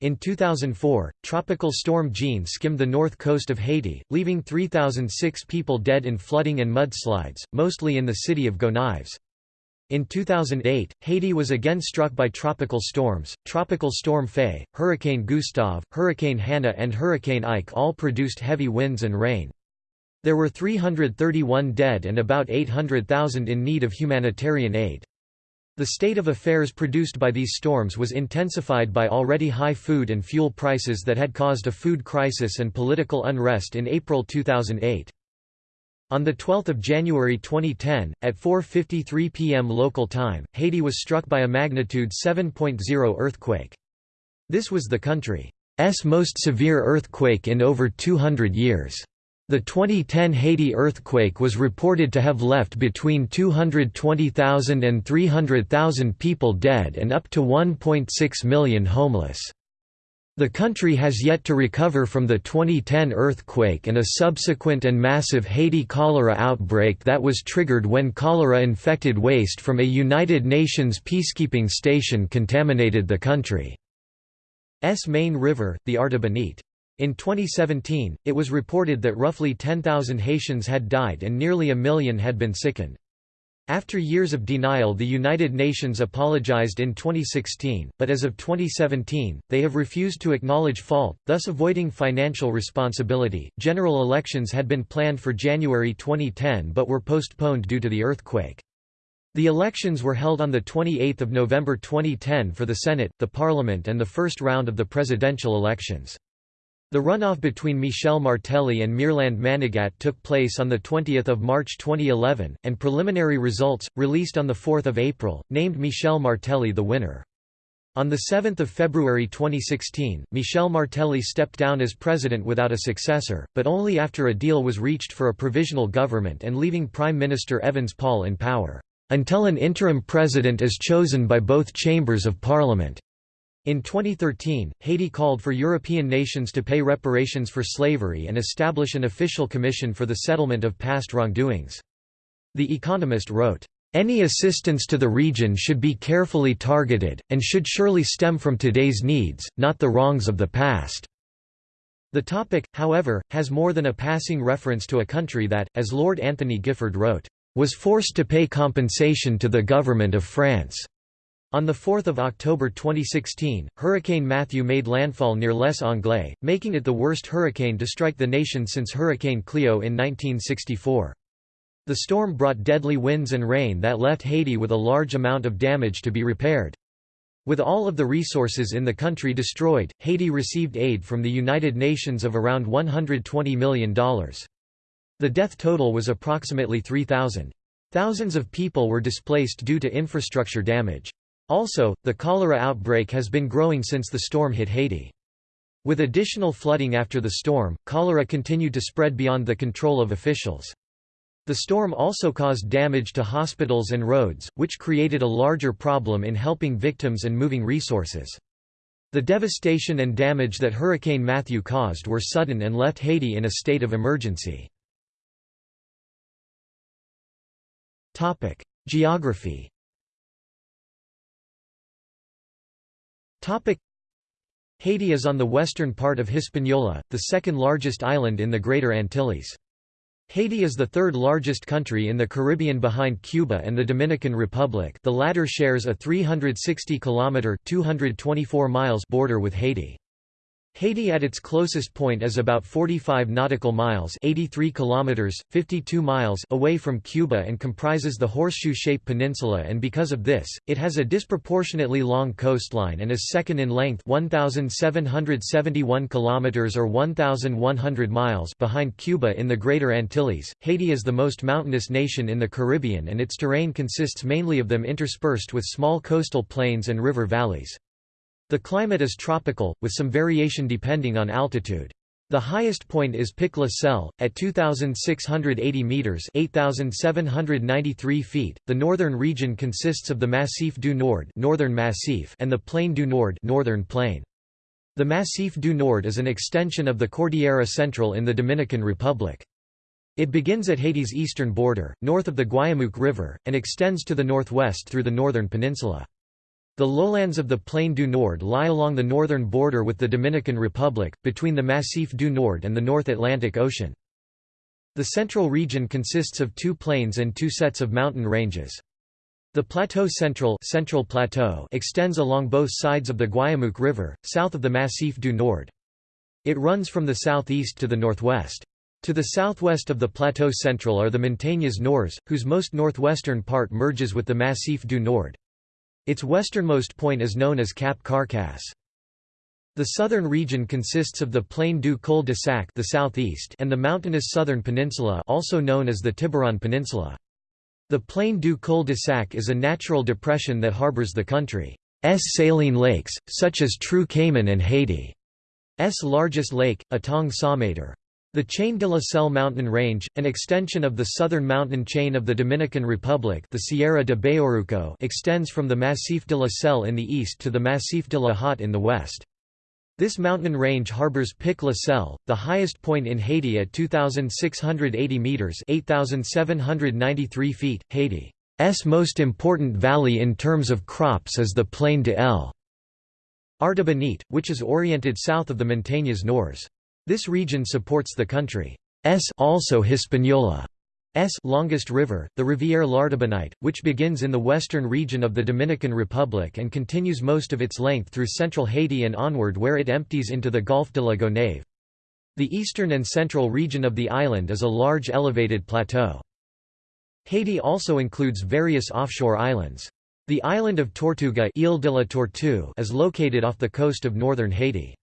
In 2004, Tropical Storm Jeanne skimmed the north coast of Haiti, leaving 3,006 people dead in flooding and mudslides, mostly in the city of Gonaives. In 2008, Haiti was again struck by tropical storms. Tropical Storm Faye, Hurricane Gustav, Hurricane Hanna, and Hurricane Ike all produced heavy winds and rain. There were 331 dead and about 800,000 in need of humanitarian aid. The state of affairs produced by these storms was intensified by already high food and fuel prices that had caused a food crisis and political unrest in April 2008. On 12 January 2010, at 4.53 pm local time, Haiti was struck by a magnitude 7.0 earthquake. This was the country's most severe earthquake in over 200 years. The 2010 Haiti earthquake was reported to have left between 220,000 and 300,000 people dead and up to 1.6 million homeless. The country has yet to recover from the 2010 earthquake and a subsequent and massive Haiti cholera outbreak that was triggered when cholera-infected waste from a United Nations peacekeeping station contaminated the country's main river, the Artibonite. In 2017, it was reported that roughly 10,000 Haitians had died and nearly a million had been sickened. After years of denial the United Nations apologized in 2016, but as of 2017, they have refused to acknowledge fault, thus avoiding financial responsibility. General elections had been planned for January 2010 but were postponed due to the earthquake. The elections were held on 28 November 2010 for the Senate, the Parliament and the first round of the presidential elections. The runoff between Michel Martelly and Mirland Manigat took place on 20 March 2011, and preliminary results, released on 4 April, named Michel Martelly the winner. On 7 February 2016, Michel Martelly stepped down as president without a successor, but only after a deal was reached for a provisional government and leaving Prime Minister Evans Paul in power, "...until an interim president is chosen by both chambers of parliament." In 2013, Haiti called for European nations to pay reparations for slavery and establish an official commission for the settlement of past wrongdoings. The Economist wrote, "...any assistance to the region should be carefully targeted, and should surely stem from today's needs, not the wrongs of the past." The topic, however, has more than a passing reference to a country that, as Lord Anthony Gifford wrote, "...was forced to pay compensation to the government of France." On 4 October 2016, Hurricane Matthew made landfall near Les Anglais, making it the worst hurricane to strike the nation since Hurricane Cleo in 1964. The storm brought deadly winds and rain that left Haiti with a large amount of damage to be repaired. With all of the resources in the country destroyed, Haiti received aid from the United Nations of around $120 million. The death total was approximately 3,000. Thousands of people were displaced due to infrastructure damage. Also, the cholera outbreak has been growing since the storm hit Haiti. With additional flooding after the storm, cholera continued to spread beyond the control of officials. The storm also caused damage to hospitals and roads, which created a larger problem in helping victims and moving resources. The devastation and damage that Hurricane Matthew caused were sudden and left Haiti in a state of emergency. Geography Haiti is on the western part of Hispaniola, the second largest island in the Greater Antilles. Haiti is the third largest country in the Caribbean behind Cuba and the Dominican Republic the latter shares a 360 km 224 miles border with Haiti. Haiti at its closest point is about 45 nautical miles 83 kilometers, 52 miles away from Cuba and comprises the horseshoe-shaped peninsula and because of this, it has a disproportionately long coastline and is second in length 1,771 kilometers or 1,100 miles behind Cuba in the Greater Antilles. Haiti is the most mountainous nation in the Caribbean and its terrain consists mainly of them interspersed with small coastal plains and river valleys. The climate is tropical, with some variation depending on altitude. The highest point is Pic La Selle, at 2,680 metres 8,793 feet. The northern region consists of the Massif du Nord northern Massif and the Plaine du Nord northern plain. The Massif du Nord is an extension of the Cordillera Central in the Dominican Republic. It begins at Haiti's eastern border, north of the Guayamouc River, and extends to the northwest through the northern peninsula. The lowlands of the Plaine du Nord lie along the northern border with the Dominican Republic, between the Massif du Nord and the North Atlantic Ocean. The central region consists of two plains and two sets of mountain ranges. The Plateau Central, Central Plateau extends along both sides of the Guayamouc River, south of the Massif du Nord. It runs from the southeast to the northwest. To the southwest of the Plateau Central are the Montagnes Nord, whose most northwestern part merges with the Massif du Nord. Its westernmost point is known as Cap Carcasse. The southern region consists of the Plaine du Cul-de-Sac the southeast and the mountainous southern peninsula also known as the Tiburon Peninsula. The Plaine du Cul-de-Sac is a natural depression that harbors the country's saline lakes, such as Trou Cayman and Haiti's largest lake, Etang Saumâtre. The Chaîne de la Selle mountain range, an extension of the southern mountain chain of the Dominican Republic the Sierra de Bayoruco extends from the Massif de la Selle in the east to the Massif de la Hotte in the west. This mountain range harbors Pic La Selle, the highest point in Haiti at 2,680 metres 8,793 feet. Haiti's most important valley in terms of crops is the Plaine de l'Artibonite, which is oriented south of the Montagnes Nord. This region supports the country's also Hispaniola's longest river, the Rivière l'Artibonite, which begins in the western region of the Dominican Republic and continues most of its length through central Haiti and onward where it empties into the Golfe de la Gonâve. The eastern and central region of the island is a large elevated plateau. Haiti also includes various offshore islands. The island of Tortuga Ile de la Tortue is located off the coast of northern Haiti.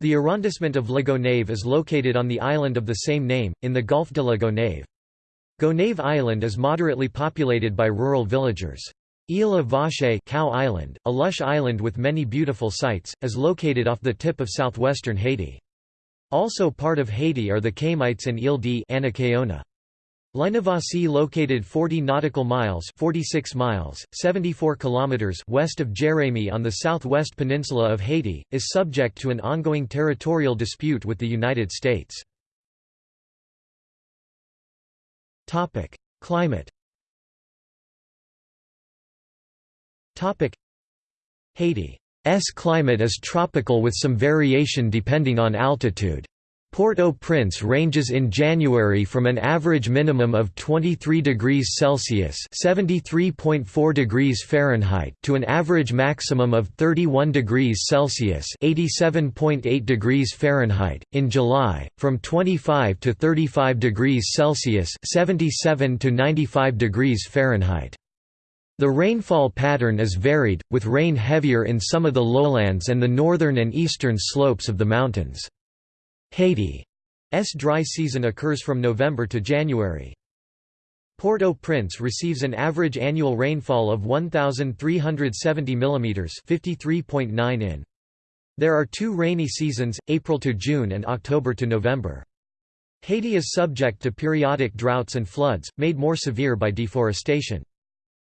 The arrondissement of La Gonâve is located on the island of the same name, in the Golfe de la Gonâve. Gonâve Island is moderately populated by rural villagers. Ile Vache Cow Island, a lush island with many beautiful sights, is located off the tip of southwestern Haiti. Also part of Haiti are the Cayemites and Ile de Lignavasi located 40 nautical miles 46 miles, 74 kilometers west of Jérémie on the southwest peninsula of Haiti, is subject to an ongoing territorial dispute with the United States. Climate Haiti's climate is tropical with some variation depending on altitude. Port-au-Prince ranges in January from an average minimum of 23 degrees Celsius (73.4 degrees Fahrenheit) to an average maximum of 31 degrees Celsius (87.8 degrees Fahrenheit). In July, from 25 to 35 degrees Celsius (77 to 95 degrees Fahrenheit). The rainfall pattern is varied, with rain heavier in some of the lowlands and the northern and eastern slopes of the mountains. Haiti's dry season occurs from November to January. Port-au-Prince receives an average annual rainfall of 1,370 mm 53.9 in. There are two rainy seasons, April to June and October to November. Haiti is subject to periodic droughts and floods, made more severe by deforestation.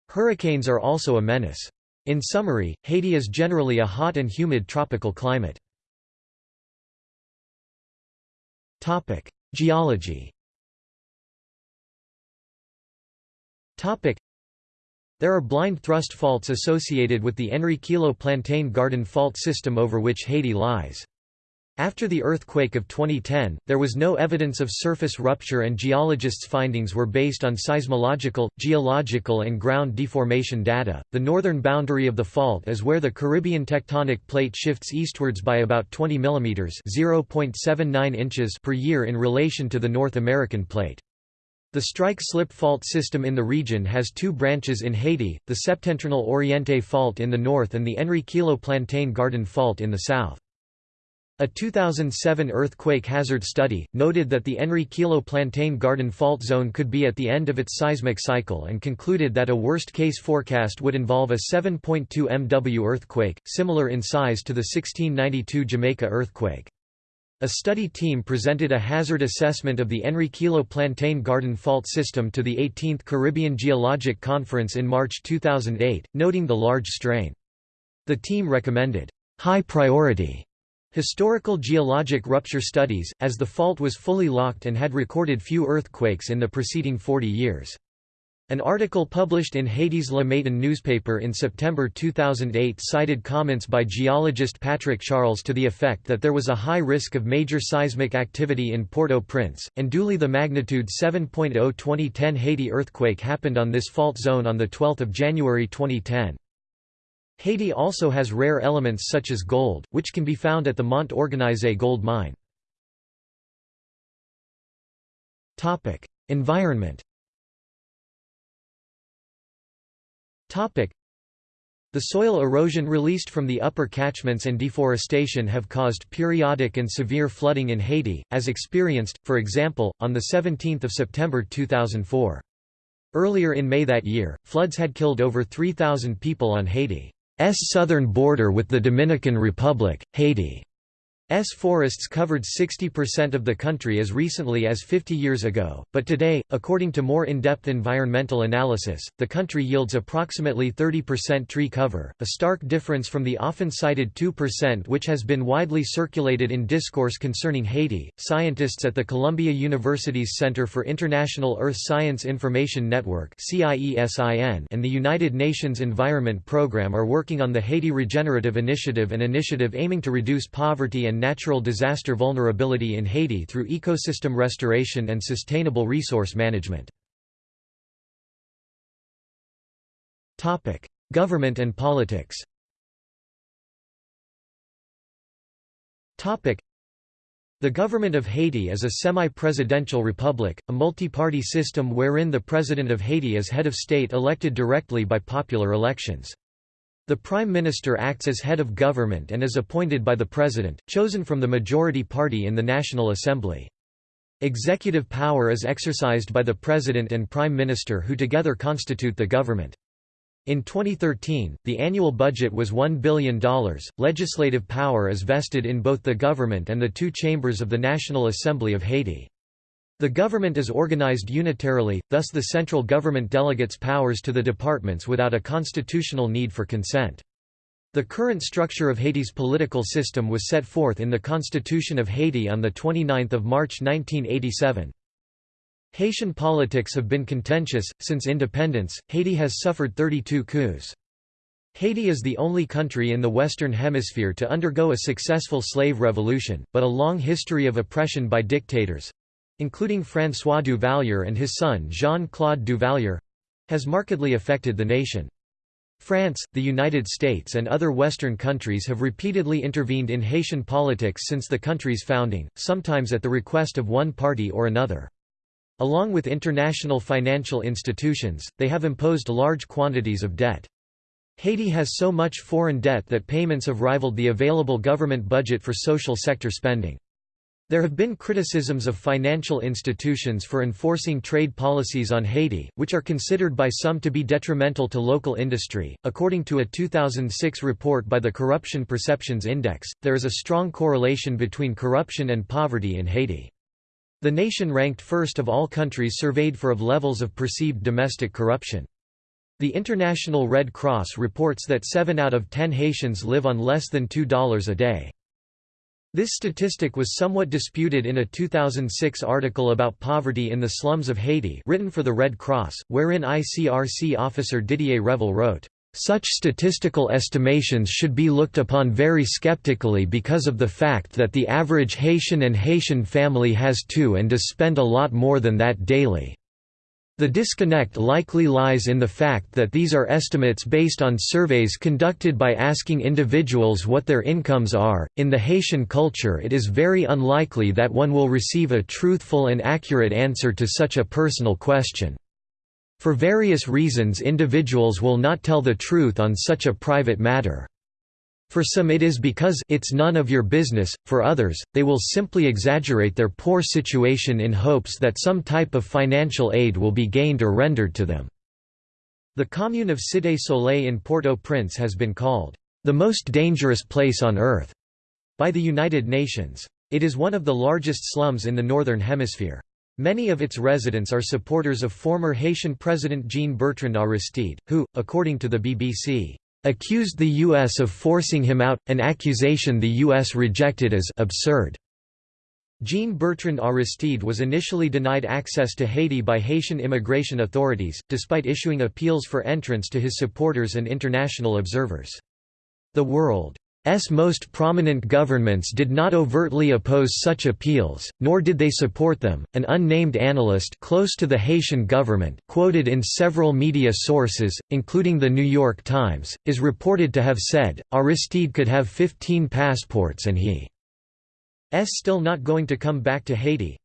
Hurricanes are also a menace. In summary, Haiti is generally a hot and humid tropical climate. Geology. There are blind thrust faults associated with the Enriquillo Plantain Garden Fault system over which Haiti lies. After the earthquake of 2010, there was no evidence of surface rupture and geologists' findings were based on seismological, geological and ground deformation data. The northern boundary of the fault is where the Caribbean tectonic plate shifts eastwards by about 20 mm (0.79 inches) per year in relation to the North American plate. The strike-slip fault system in the region has two branches in Haiti, the Septentrional Oriente Fault in the north and the Enriquillo Plantain Garden Fault in the south. A 2007 earthquake hazard study, noted that the Enriquillo Plantain Garden fault zone could be at the end of its seismic cycle and concluded that a worst-case forecast would involve a 7.2 MW earthquake, similar in size to the 1692 Jamaica earthquake. A study team presented a hazard assessment of the Enriquillo Plantain Garden fault system to the 18th Caribbean Geologic Conference in March 2008, noting the large strain. The team recommended, "...high priority." Historical geologic rupture studies, as the fault was fully locked and had recorded few earthquakes in the preceding 40 years. An article published in Haiti's Le Matin newspaper in September 2008 cited comments by geologist Patrick Charles to the effect that there was a high risk of major seismic activity in Port-au-Prince, and duly the magnitude 7.0 2010 Haiti earthquake happened on this fault zone on 12 January 2010. Haiti also has rare elements such as gold, which can be found at the Mont Organisé gold mine. Environment The soil erosion released from the upper catchments and deforestation have caused periodic and severe flooding in Haiti, as experienced, for example, on 17 September 2004. Earlier in May that year, floods had killed over 3,000 people on Haiti. S southern border with the Dominican Republic, Haiti. S forests covered 60% of the country as recently as 50 years ago, but today, according to more in-depth environmental analysis, the country yields approximately 30% tree cover, a stark difference from the often cited 2% which has been widely circulated in discourse concerning Haiti. Scientists at the Columbia University's Center for International Earth Science Information Network and the United Nations Environment Programme are working on the Haiti Regenerative Initiative an initiative aiming to reduce poverty and natural disaster vulnerability in Haiti through ecosystem restoration and sustainable resource management. Government and politics the government of Haiti is a semi-presidential republic, a multi-party system wherein the president of Haiti is head of state elected directly by popular elections. The Prime Minister acts as head of government and is appointed by the President, chosen from the majority party in the National Assembly. Executive power is exercised by the President and Prime Minister who together constitute the government. In 2013, the annual budget was $1 billion. Legislative power is vested in both the government and the two chambers of the National Assembly of Haiti. The government is organized unitarily, thus the central government delegates powers to the departments without a constitutional need for consent. The current structure of Haiti's political system was set forth in the Constitution of Haiti on 29 March 1987. Haitian politics have been contentious. Since independence, Haiti has suffered 32 coups. Haiti is the only country in the Western Hemisphere to undergo a successful slave revolution, but a long history of oppression by dictators, including François Duvalier and his son Jean-Claude Duvalier, has markedly affected the nation. France, the United States and other Western countries have repeatedly intervened in Haitian politics since the country's founding, sometimes at the request of one party or another. Along with international financial institutions, they have imposed large quantities of debt. Haiti has so much foreign debt that payments have rivaled the available government budget for social sector spending. There have been criticisms of financial institutions for enforcing trade policies on Haiti, which are considered by some to be detrimental to local industry. According to a 2006 report by the Corruption Perceptions Index, there is a strong correlation between corruption and poverty in Haiti. The nation ranked first of all countries surveyed for of levels of perceived domestic corruption. The International Red Cross reports that 7 out of 10 Haitians live on less than $2 a day. This statistic was somewhat disputed in a 2006 article about poverty in the slums of Haiti written for the Red Cross, wherein ICRC officer Didier Revel wrote, "...such statistical estimations should be looked upon very skeptically because of the fact that the average Haitian and Haitian family has two and does spend a lot more than that daily." The disconnect likely lies in the fact that these are estimates based on surveys conducted by asking individuals what their incomes are. In the Haitian culture, it is very unlikely that one will receive a truthful and accurate answer to such a personal question. For various reasons, individuals will not tell the truth on such a private matter. For some it is because it's none of your business, for others, they will simply exaggerate their poor situation in hopes that some type of financial aid will be gained or rendered to them. The commune of Cité Soleil in Port-au-Prince has been called, "...the most dangerous place on earth," by the United Nations. It is one of the largest slums in the Northern Hemisphere. Many of its residents are supporters of former Haitian President Jean-Bertrand Aristide, who, according to the BBC, accused the U.S. of forcing him out, an accusation the U.S. rejected as absurd. Jean-Bertrand Aristide was initially denied access to Haiti by Haitian immigration authorities, despite issuing appeals for entrance to his supporters and international observers. The world S most prominent governments did not overtly oppose such appeals, nor did they support them. An unnamed analyst close to the Haitian government, quoted in several media sources, including the New York Times, is reported to have said, Aristide could have 15 passports and he is still not going to come back to Haiti.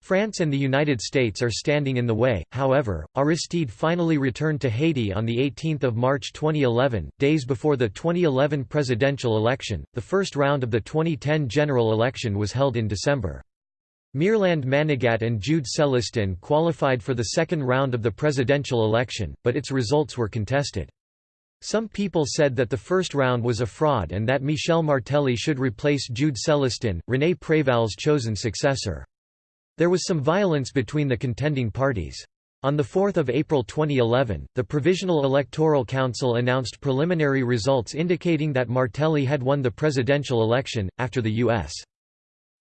France and the United States are standing in the way, however. Aristide finally returned to Haiti on 18 March 2011, days before the 2011 presidential election. The first round of the 2010 general election was held in December. Mirland Manigat and Jude Celestin qualified for the second round of the presidential election, but its results were contested. Some people said that the first round was a fraud and that Michel Martelly should replace Jude Celestin, René Préval's chosen successor. There was some violence between the contending parties. On 4 April 2011, the Provisional Electoral Council announced preliminary results indicating that Martelly had won the presidential election, after the U.S.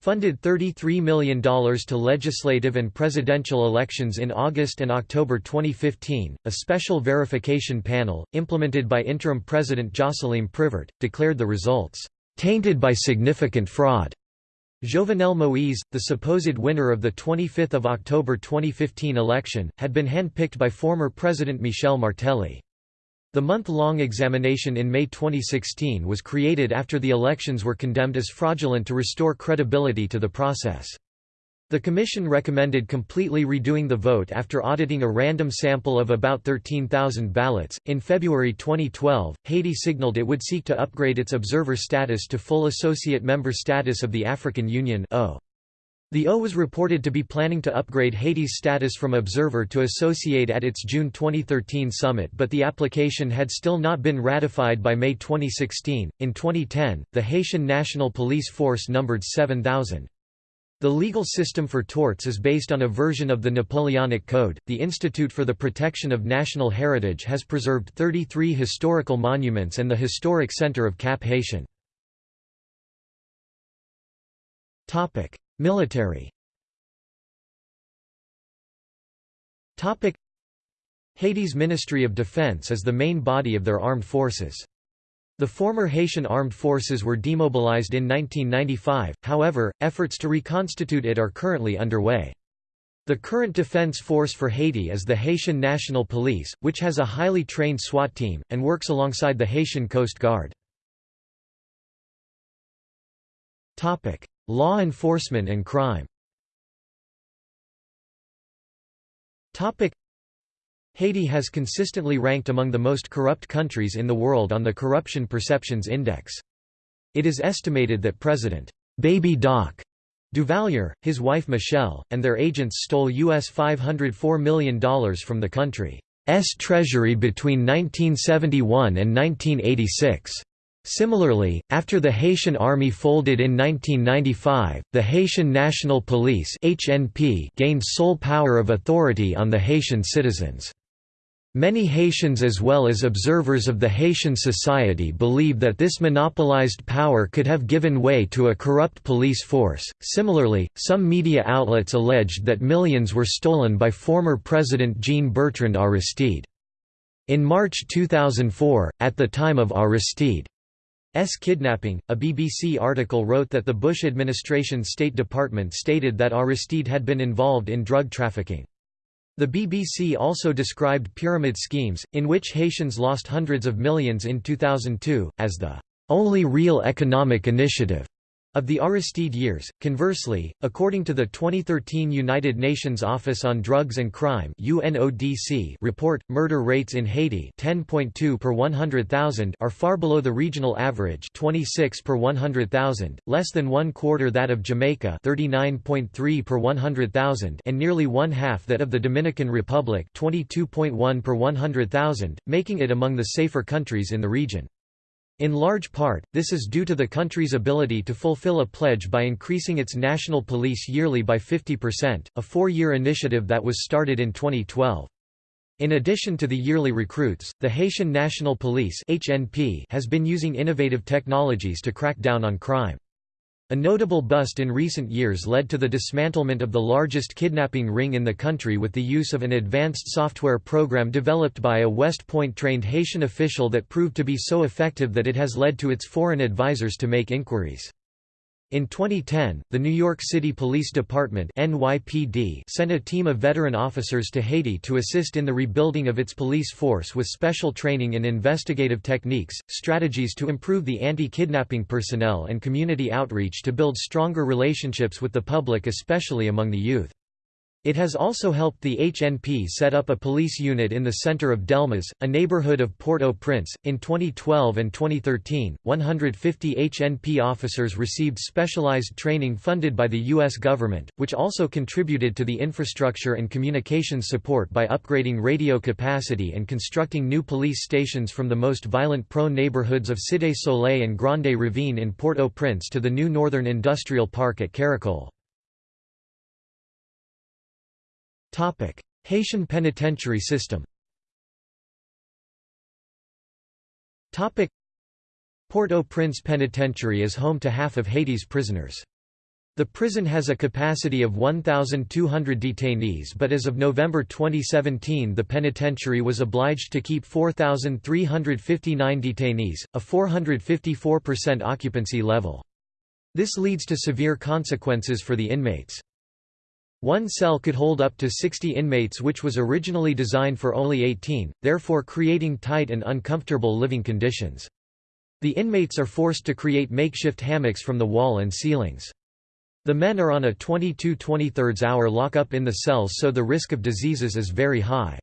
funded $33 million to legislative and presidential elections in August and October 2015. A special verification panel, implemented by interim President Jocelyn Privert, declared the results tainted by significant fraud. Jovenel Moïse, the supposed winner of the 25 October 2015 election, had been handpicked by former President Michel Martelly. The month-long examination in May 2016 was created after the elections were condemned as fraudulent to restore credibility to the process. The Commission recommended completely redoing the vote after auditing a random sample of about 13,000 ballots. In February 2012, Haiti signaled it would seek to upgrade its observer status to full associate member status of the African Union. The O was reported to be planning to upgrade Haiti's status from observer to associate at its June 2013 summit, but the application had still not been ratified by May 2016. In 2010, the Haitian National Police Force numbered 7,000. The legal system for torts is based on a version of the Napoleonic Code. The Institute for the Protection of National Heritage has preserved 33 historical monuments and the Historic Center of Cap Haitien. Topic: Military. Topic: Haiti's Ministry of Defense is the main body of their armed forces. The former Haitian armed forces were demobilized in 1995, however, efforts to reconstitute it are currently underway. The current defense force for Haiti is the Haitian National Police, which has a highly trained SWAT team, and works alongside the Haitian Coast Guard. Law enforcement and crime Haiti has consistently ranked among the most corrupt countries in the world on the Corruption Perceptions Index. It is estimated that President Baby Doc Duvalier, his wife Michelle, and their agents stole US $504 million from the country's treasury between 1971 and 1986. Similarly, after the Haitian army folded in 1995, the Haitian National Police (HNP) gained sole power of authority on the Haitian citizens. Many Haitians as well as observers of the Haitian society believe that this monopolized power could have given way to a corrupt police force. Similarly, some media outlets alleged that millions were stolen by former President Jean Bertrand Aristide. In March 2004, at the time of Aristide's kidnapping, a BBC article wrote that the Bush administration State Department stated that Aristide had been involved in drug trafficking. The BBC also described pyramid schemes, in which Haitians lost hundreds of millions in 2002, as the only real economic initiative of the Aristide years. Conversely, according to the 2013 United Nations Office on Drugs and Crime (UNODC) report, murder rates in Haiti, 10.2 per 100,000, are far below the regional average, 26 per 100,000, less than one quarter that of Jamaica, 39.3 per 100,000, and nearly one half that of the Dominican Republic, 22.1 per 100,000, making it among the safer countries in the region. In large part, this is due to the country's ability to fulfill a pledge by increasing its national police yearly by 50%, a four-year initiative that was started in 2012. In addition to the yearly recruits, the Haitian National Police has been using innovative technologies to crack down on crime. A notable bust in recent years led to the dismantlement of the largest kidnapping ring in the country with the use of an advanced software program developed by a West Point-trained Haitian official that proved to be so effective that it has led to its foreign advisors to make inquiries. In 2010, the New York City Police Department NYPD sent a team of veteran officers to Haiti to assist in the rebuilding of its police force with special training in investigative techniques, strategies to improve the anti-kidnapping personnel and community outreach to build stronger relationships with the public especially among the youth. It has also helped the HNP set up a police unit in the center of Delmas, a neighborhood of Port-au-Prince. In 2012 and 2013, 150 HNP officers received specialized training funded by the U.S. government, which also contributed to the infrastructure and communications support by upgrading radio capacity and constructing new police stations from the most violent-prone neighborhoods of Cité Soleil and Grande Ravine in Port-au-Prince to the new Northern Industrial Park at Caracol. Haitian penitentiary system Topic: Port-au-Prince Penitentiary is home to half of Haiti's prisoners. The prison has a capacity of 1,200 detainees but as of November 2017 the penitentiary was obliged to keep 4,359 detainees, a 454% occupancy level. This leads to severe consequences for the inmates. One cell could hold up to 60 inmates which was originally designed for only 18, therefore creating tight and uncomfortable living conditions. The inmates are forced to create makeshift hammocks from the wall and ceilings. The men are on a 22-23 hour lockup in the cells so the risk of diseases is very high.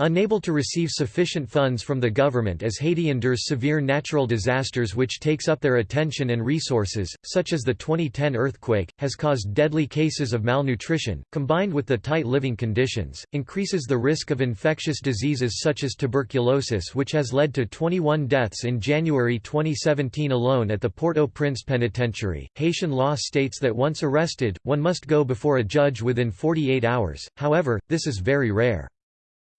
Unable to receive sufficient funds from the government as Haiti endures severe natural disasters which takes up their attention and resources, such as the 2010 earthquake, has caused deadly cases of malnutrition, combined with the tight living conditions, increases the risk of infectious diseases such as tuberculosis which has led to 21 deaths in January 2017 alone at the Port-au-Prince Penitentiary. Haitian law states that once arrested, one must go before a judge within 48 hours, however, this is very rare.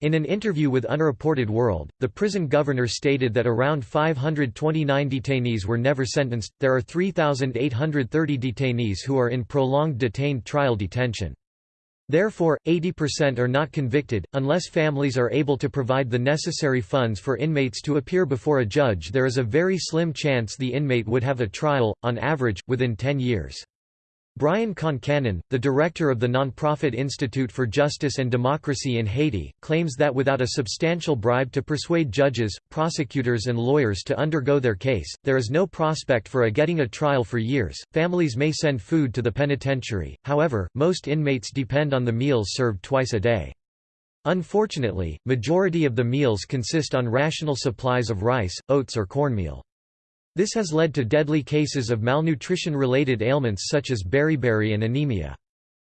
In an interview with Unreported World, the prison governor stated that around 529 detainees were never sentenced. There are 3,830 detainees who are in prolonged detained trial detention. Therefore, 80% are not convicted. Unless families are able to provide the necessary funds for inmates to appear before a judge, there is a very slim chance the inmate would have a trial, on average, within 10 years. Brian Concannon, the director of the nonprofit Institute for Justice and Democracy in Haiti, claims that without a substantial bribe to persuade judges, prosecutors, and lawyers to undergo their case, there is no prospect for a getting a trial for years. Families may send food to the penitentiary, however, most inmates depend on the meals served twice a day. Unfortunately, majority of the meals consist on rational supplies of rice, oats, or cornmeal. This has led to deadly cases of malnutrition-related ailments such as beriberi and anemia.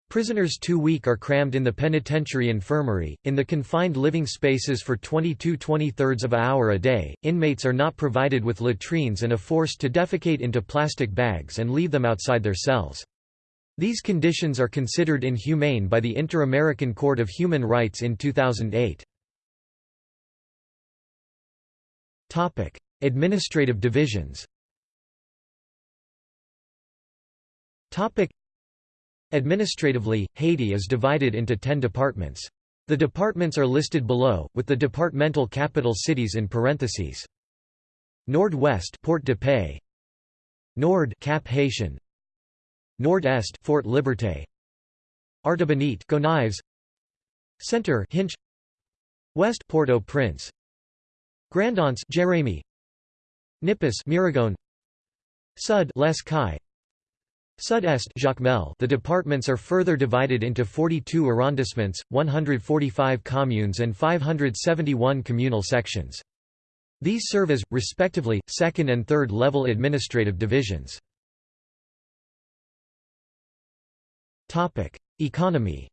Prisoners too weak are crammed in the penitentiary infirmary, in the confined living spaces for 22 23 of an hour a day. Inmates are not provided with latrines and are forced to defecate into plastic bags and leave them outside their cells. These conditions are considered inhumane by the Inter-American Court of Human Rights in 2008. Topic: Administrative divisions. Administratively, Haiti is divided into 10 departments. The departments are listed below, with the departmental capital cities in parentheses. Nord-West Port de Paix. Nord Cap-Haïtien. Nord-Est Fort Liberté. Artibonite Gonaives. Center Hinche West Port-au-Prince. Grand'Anse Jérémie Nippes Miragoâne. Sud Les Cayes Sud-Est Jacmel The departments are further divided into 42 arrondissements, 145 communes and 571 communal sections. These serve as, respectively, second and third level administrative divisions. Economy.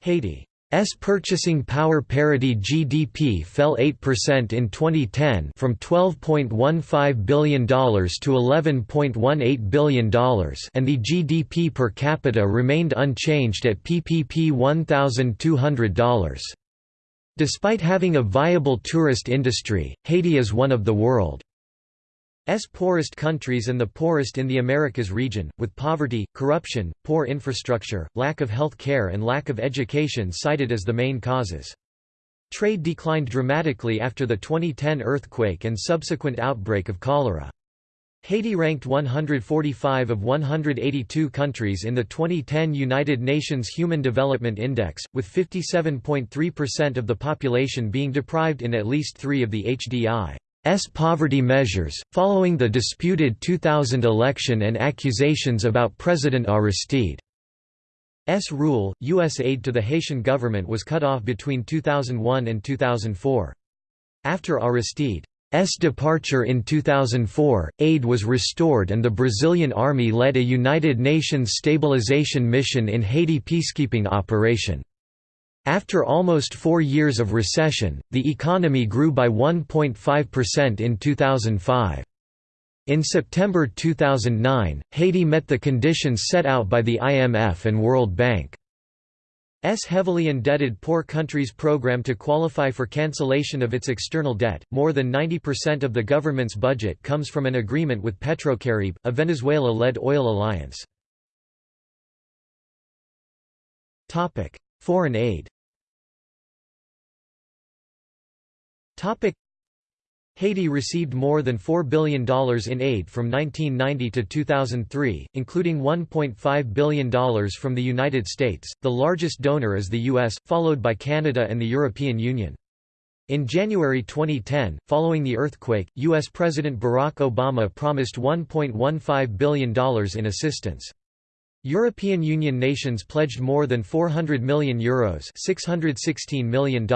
Haiti S purchasing power parity GDP fell 8% in 2010 from $12.15 billion to $11.18 billion and the GDP per capita remained unchanged at PPP $1,200. Despite having a viable tourist industry, Haiti is one of the world poorest countries and the poorest in the Americas region, with poverty, corruption, poor infrastructure, lack of health care and lack of education cited as the main causes. Trade declined dramatically after the 2010 earthquake and subsequent outbreak of cholera. Haiti ranked 145 of 182 countries in the 2010 United Nations Human Development Index, with 57.3% of the population being deprived in at least three of the HDI. S poverty measures, following the disputed 2000 election and accusations about President Aristide's rule, U.S. aid to the Haitian government was cut off between 2001 and 2004. After Aristide's departure in 2004, aid was restored and the Brazilian army led a United Nations stabilization mission in Haiti peacekeeping operation. After almost four years of recession, the economy grew by 1.5% in 2005. In September 2009, Haiti met the conditions set out by the IMF and World Bank. S heavily indebted poor countries program to qualify for cancellation of its external debt. More than 90% of the government's budget comes from an agreement with Petrocaribe, a Venezuela-led oil alliance. Topic: Foreign aid. Topic Haiti received more than $4 billion in aid from 1990 to 2003, including $1.5 billion from the United States, the largest donor is the US, followed by Canada and the European Union. In January 2010, following the earthquake, U.S. President Barack Obama promised $1.15 billion in assistance. European Union nations pledged more than 400 million euros $616 million.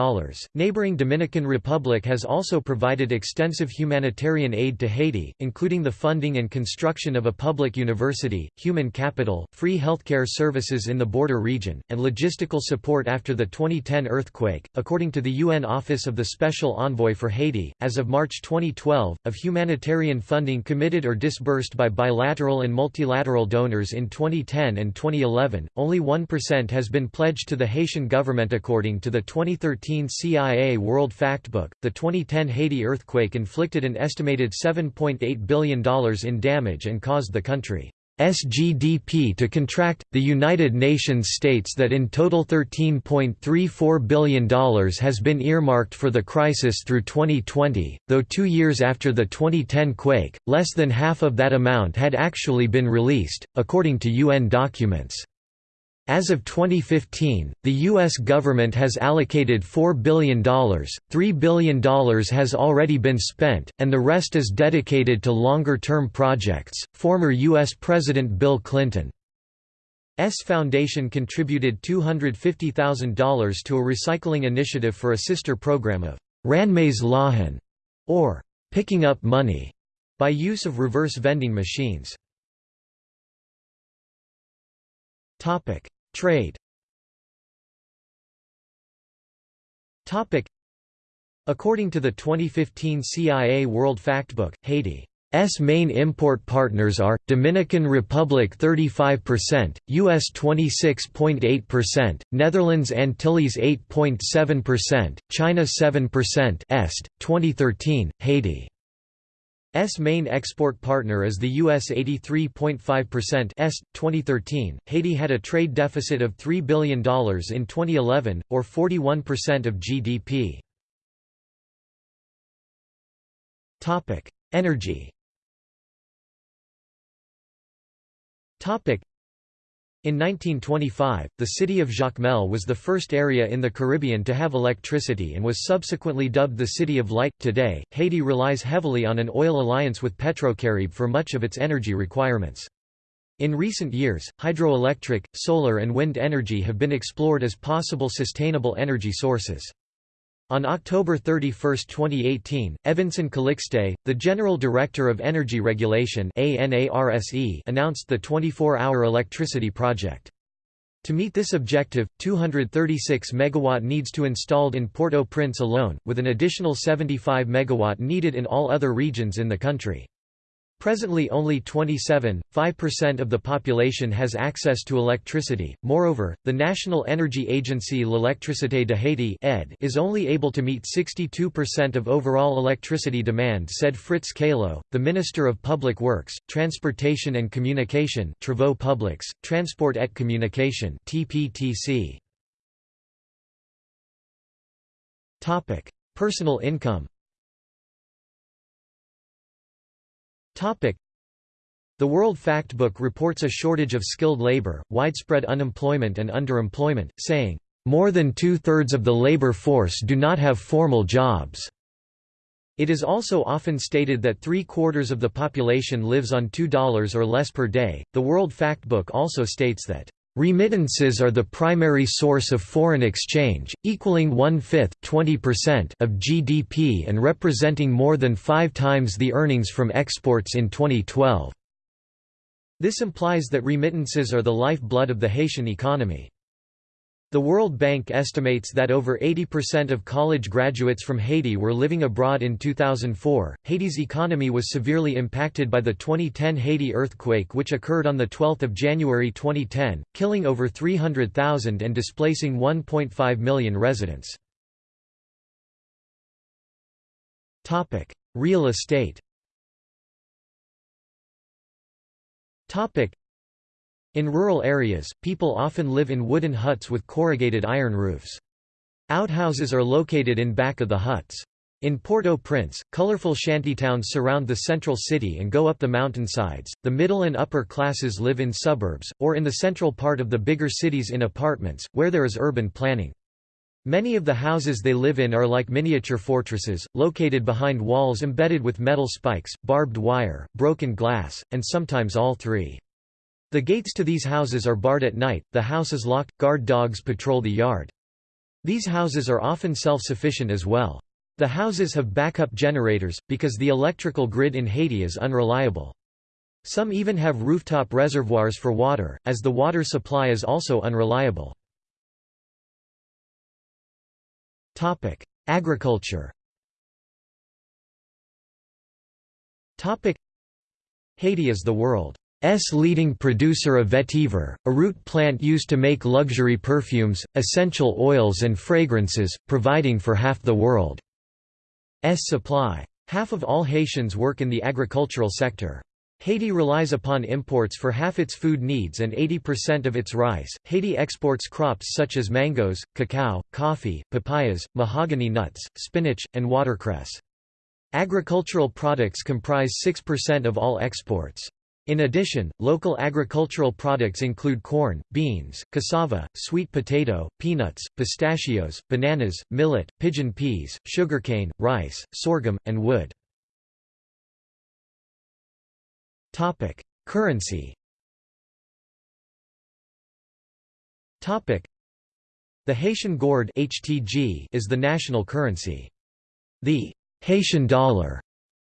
Neighboring Dominican Republic has also provided extensive humanitarian aid to Haiti, including the funding and construction of a public university, human capital, free healthcare services in the border region, and logistical support after the 2010 earthquake. According to the UN Office of the Special Envoy for Haiti, as of March 2012, of humanitarian funding committed or disbursed by bilateral and multilateral donors in 2010 2010 and 2011, only 1% has been pledged to the Haitian government according to the 2013 CIA World Factbook. The 2010 Haiti earthquake inflicted an estimated $7.8 billion in damage and caused the country SGDP to contract. The United Nations states that in total $13.34 billion has been earmarked for the crisis through 2020, though two years after the 2010 quake, less than half of that amount had actually been released, according to UN documents. As of 2015, the U.S. government has allocated $4 billion, $3 billion has already been spent, and the rest is dedicated to longer term projects. Former U.S. President Bill Clinton's foundation contributed $250,000 to a recycling initiative for a sister program of Ranmase Lajan, or picking up money, by use of reverse vending machines. Trade According to the 2015 CIA World Factbook, Haiti S main import partners are Dominican Republic 35%, US 26.8%, Netherlands Antilles 8.7%, China 7%. Est 2013 Haiti S main export partner is the US 83.5% Est 2013 Haiti had a trade deficit of $3 billion in 2011 or 41% of GDP Topic Energy In 1925, the city of Jacmel was the first area in the Caribbean to have electricity and was subsequently dubbed the City of Light. Today, Haiti relies heavily on an oil alliance with Petrocaribe for much of its energy requirements. In recent years, hydroelectric, solar and wind energy have been explored as possible sustainable energy sources. On October 31, 2018, Evanson Calixte, the General Director of Energy Regulation announced the 24-hour electricity project. To meet this objective, 236 MW needs to be installed in Port-au-Prince alone, with an additional 75 MW needed in all other regions in the country. Presently only 27.5% of the population has access to electricity. Moreover, the National Energy Agency L'Électricité de Haiti is only able to meet 62% of overall electricity demand said Fritz Caillot, the Minister of Public Works, Transportation and Communication Travaux Publics, Transport et Communication TPTC. Personal income The World Factbook reports a shortage of skilled labor, widespread unemployment and underemployment, saying, "...more than two-thirds of the labor force do not have formal jobs." It is also often stated that three-quarters of the population lives on $2 or less per day. The World Factbook also states that Remittances are the primary source of foreign exchange, equaling one-fifth of GDP and representing more than five times the earnings from exports in 2012. This implies that remittances are the lifeblood of the Haitian economy. The World Bank estimates that over 80% of college graduates from Haiti were living abroad in 2004. Haiti's economy was severely impacted by the 2010 Haiti earthquake, which occurred on 12 January 2010, killing over 300,000 and displacing 1.5 million residents. Real estate in rural areas, people often live in wooden huts with corrugated iron roofs. Outhouses are located in back of the huts. In Port-au-Prince, colorful shantytowns surround the central city and go up the mountainsides. The middle and upper classes live in suburbs, or in the central part of the bigger cities in apartments, where there is urban planning. Many of the houses they live in are like miniature fortresses, located behind walls embedded with metal spikes, barbed wire, broken glass, and sometimes all three. The gates to these houses are barred at night, the house is locked, guard dogs patrol the yard. These houses are often self-sufficient as well. The houses have backup generators, because the electrical grid in Haiti is unreliable. Some even have rooftop reservoirs for water, as the water supply is also unreliable. Agriculture Haiti is the world S leading producer of vetiver, a root plant used to make luxury perfumes, essential oils and fragrances, providing for half the world's supply. Half of all Haitians work in the agricultural sector. Haiti relies upon imports for half its food needs and 80% of its rice. Haiti exports crops such as mangoes, cacao, coffee, papayas, mahogany nuts, spinach, and watercress. Agricultural products comprise 6% of all exports. In addition, local agricultural products include corn, beans, cassava, sweet potato, peanuts, pistachios, bananas, millet, pigeon peas, sugarcane, rice, sorghum, and wood. Currency The Haitian gourde is the national currency. The Haitian dollar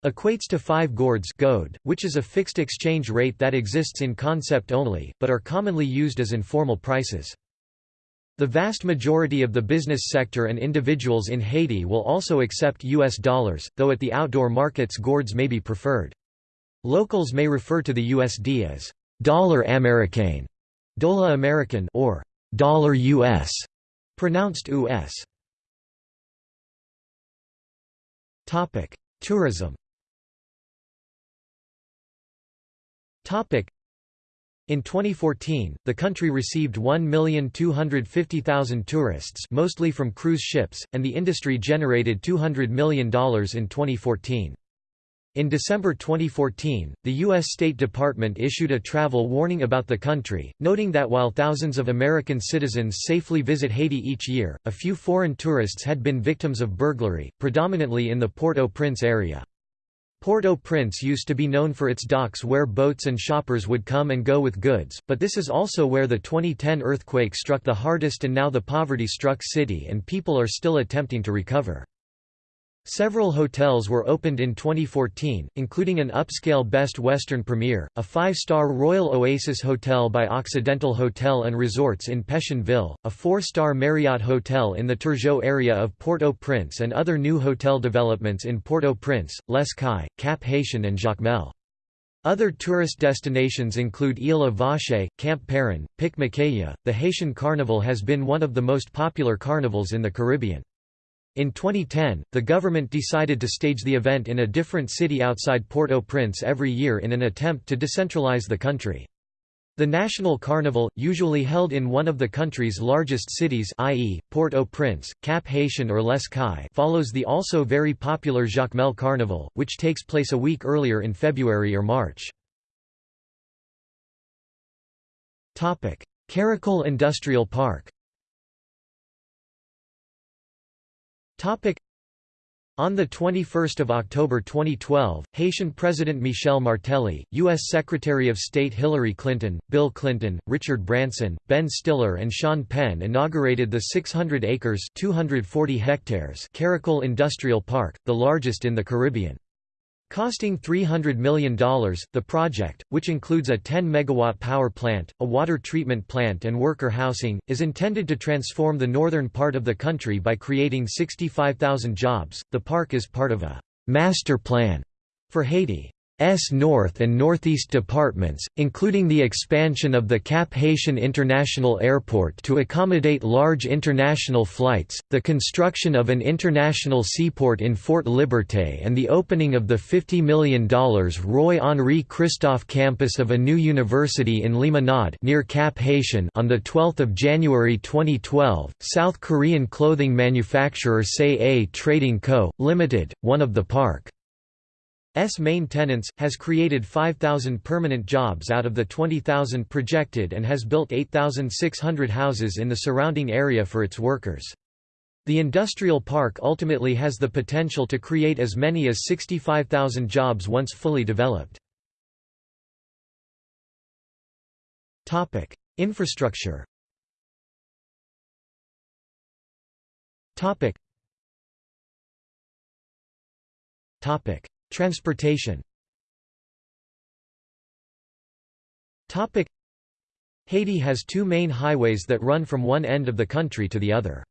equates to 5 gourds goad, which is a fixed exchange rate that exists in concept only, but are commonly used as informal prices. The vast majority of the business sector and individuals in Haiti will also accept US dollars, though at the outdoor markets gourds may be preferred. Locals may refer to the USD as dollar américain, dollar American or dollar US, pronounced US. Tourism. In 2014, the country received 1,250,000 tourists mostly from cruise ships, and the industry generated $200 million in 2014. In December 2014, the U.S. State Department issued a travel warning about the country, noting that while thousands of American citizens safely visit Haiti each year, a few foreign tourists had been victims of burglary, predominantly in the Port-au-Prince area. Port-au-Prince used to be known for its docks where boats and shoppers would come and go with goods, but this is also where the 2010 earthquake struck the hardest and now the poverty-struck city and people are still attempting to recover. Several hotels were opened in 2014, including an upscale Best Western Premier, a five-star Royal Oasis Hotel by Occidental Hotel and Resorts in Pétionville, a four-star Marriott Hotel in the Turgeau area of Port-au-Prince and other new hotel developments in Port-au-Prince, Les Cayes, Cap Haitien and Jacmel. Other tourist destinations include Ile Vache, Camp Perrin, Pic Macaya. The Haitian Carnival has been one of the most popular carnivals in the Caribbean. In 2010, the government decided to stage the event in a different city outside Port-au-Prince every year in an attempt to decentralize the country. The National Carnival, usually held in one of the country's largest cities i.e., Port-au-Prince, Cap Haitien or Les Cayes follows the also very popular Jacmel Carnival, which takes place a week earlier in February or March. Caracol Industrial Park On 21 October 2012, Haitian President Michel Martelly, U.S. Secretary of State Hillary Clinton, Bill Clinton, Richard Branson, Ben Stiller and Sean Penn inaugurated the 600 acres 240 hectares Caracol Industrial Park, the largest in the Caribbean. Costing $300 million, the project, which includes a 10 megawatt power plant, a water treatment plant and worker housing, is intended to transform the northern part of the country by creating 65,000 jobs. The park is part of a master plan for Haiti. S North and Northeast departments, including the expansion of the Cap Haitien International Airport to accommodate large international flights, the construction of an international seaport in Fort Liberté and the opening of the $50 million Roi-Henri Christophe campus of a new university in Limonade near Cap Haitien on 12 January 2012, South Korean clothing manufacturer Sae-A Trading Co., Limited, one of the park. S main tenants, has created 5,000 permanent jobs out of the 20,000 projected and has built 8,600 houses in the surrounding area for its workers. The industrial park ultimately has the potential to create as many as 65,000 jobs once fully developed. Infrastructure Topic. Transportation Haiti has two main highways that run from one end of the country to the other.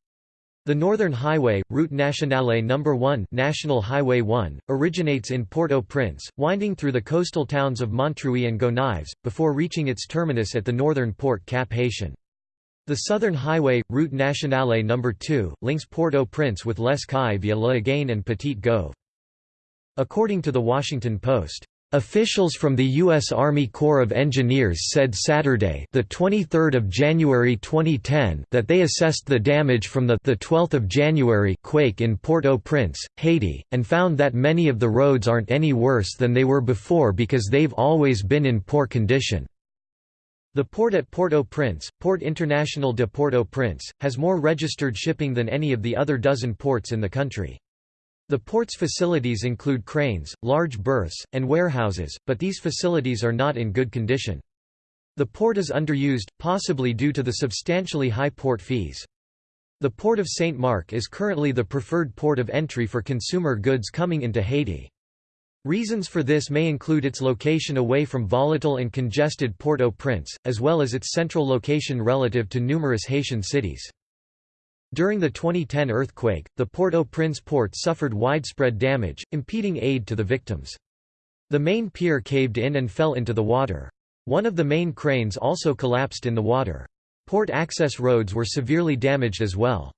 The Northern Highway, Route Nationale No. 1 National Highway 1, originates in Port-au-Prince, winding through the coastal towns of Montrouis and Gonaives, before reaching its terminus at the northern port Cap Haitien. The Southern Highway, Route Nationale No. 2, links Port-au-Prince with Les Cayes via Léogâne and Petit Goâve. According to The Washington Post, Officials from the U.S. Army Corps of Engineers said Saturday, the 23rd of January 2010, that they assessed the damage from the, the 12th of January quake in Port-au-Prince, Haiti, and found that many of the roads aren't any worse than they were before because they've always been in poor condition. The port at Port-au-Prince, Port International de Port-au-Prince, has more registered shipping than any of the other dozen ports in the country. The port's facilities include cranes, large berths, and warehouses, but these facilities are not in good condition. The port is underused, possibly due to the substantially high port fees. The port of St. Marc is currently the preferred port of entry for consumer goods coming into Haiti. Reasons for this may include its location away from volatile and congested Port-au-Prince, as well as its central location relative to numerous Haitian cities. During the 2010 earthquake, the Port-au-Prince port suffered widespread damage, impeding aid to the victims. The main pier caved in and fell into the water. One of the main cranes also collapsed in the water. Port access roads were severely damaged as well.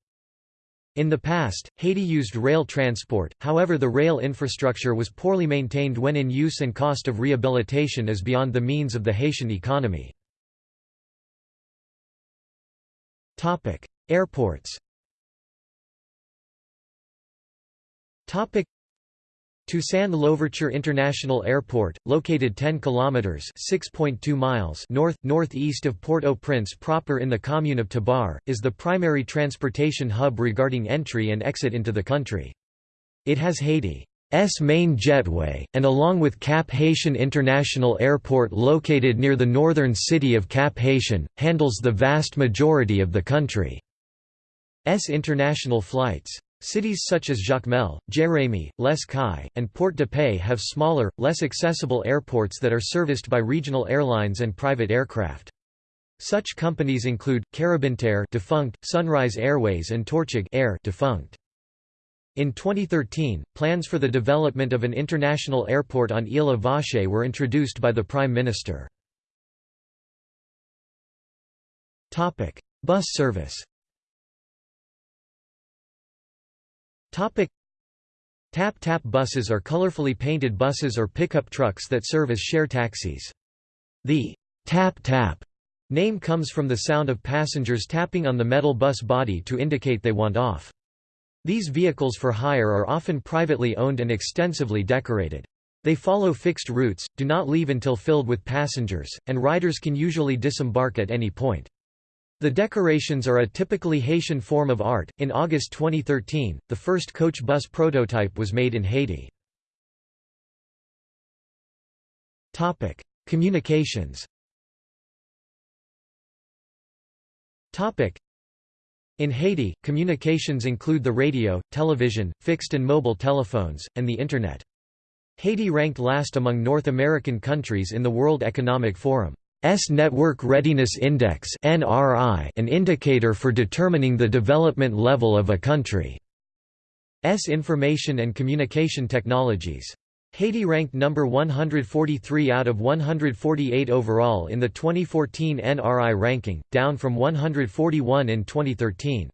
In the past, Haiti used rail transport, however the rail infrastructure was poorly maintained when in use and cost of rehabilitation is beyond the means of the Haitian economy. Airports Toussaint Louverture International Airport, located 10 kilometers (6.2 miles) north northeast of Port-au-Prince proper in the commune of Tabarre, is the primary transportation hub regarding entry and exit into the country. It has Haiti's main jetway, and along with Cap Haitien International Airport located near the northern city of Cap Haitien, handles the vast majority of the country's international flights. Cities such as Jacmel, Jérémie, Les Cayes, and Port-de-Paix have smaller, less accessible airports that are serviced by regional airlines and private aircraft. Such companies include Caribintair defunct, Sunrise Airways and Tortug' Air defunct. In 2013, plans for the development of an international airport on Île Vache were introduced by the Prime Minister. Bus service Tap-tap buses are colorfully painted buses or pickup trucks that serve as share taxis. The tap-tap name comes from the sound of passengers tapping on the metal bus body to indicate they want off. These vehicles for hire are often privately owned and extensively decorated. They follow fixed routes, do not leave until filled with passengers, and riders can usually disembark at any point. The decorations are a typically Haitian form of art. In August 2013, the first coach bus prototype was made in Haiti. Topic: Communications. Topic: In Haiti, communications include the radio, television, fixed and mobile telephones, and the internet. Haiti ranked last among North American countries in the World Economic Forum. S Network Readiness Index (NRI), an indicator for determining the development level of a country. S information and communication technologies. Haiti ranked number 143 out of 148 overall in the 2014 NRI ranking, down from 141 in 2013.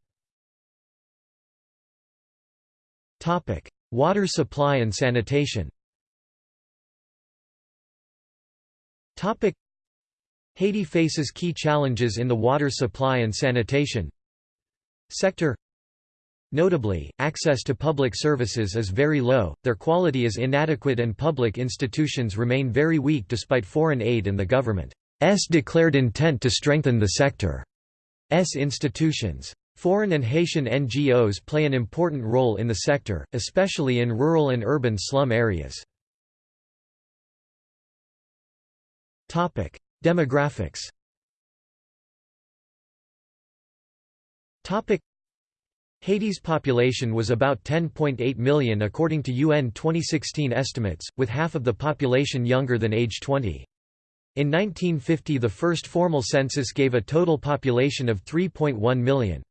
Topic: Water supply and sanitation. Topic: Haiti faces key challenges in the water supply and sanitation sector. Notably, access to public services is very low, their quality is inadequate and public institutions remain very weak despite foreign aid and the government's declared intent to strengthen the sector's institutions. Foreign and Haitian NGOs play an important role in the sector, especially in rural and urban slum areas. Demographics Haiti's population was about 10.8 million according to UN 2016 estimates, with half of the population younger than age 20. In 1950 the first formal census gave a total population of 3.1 million.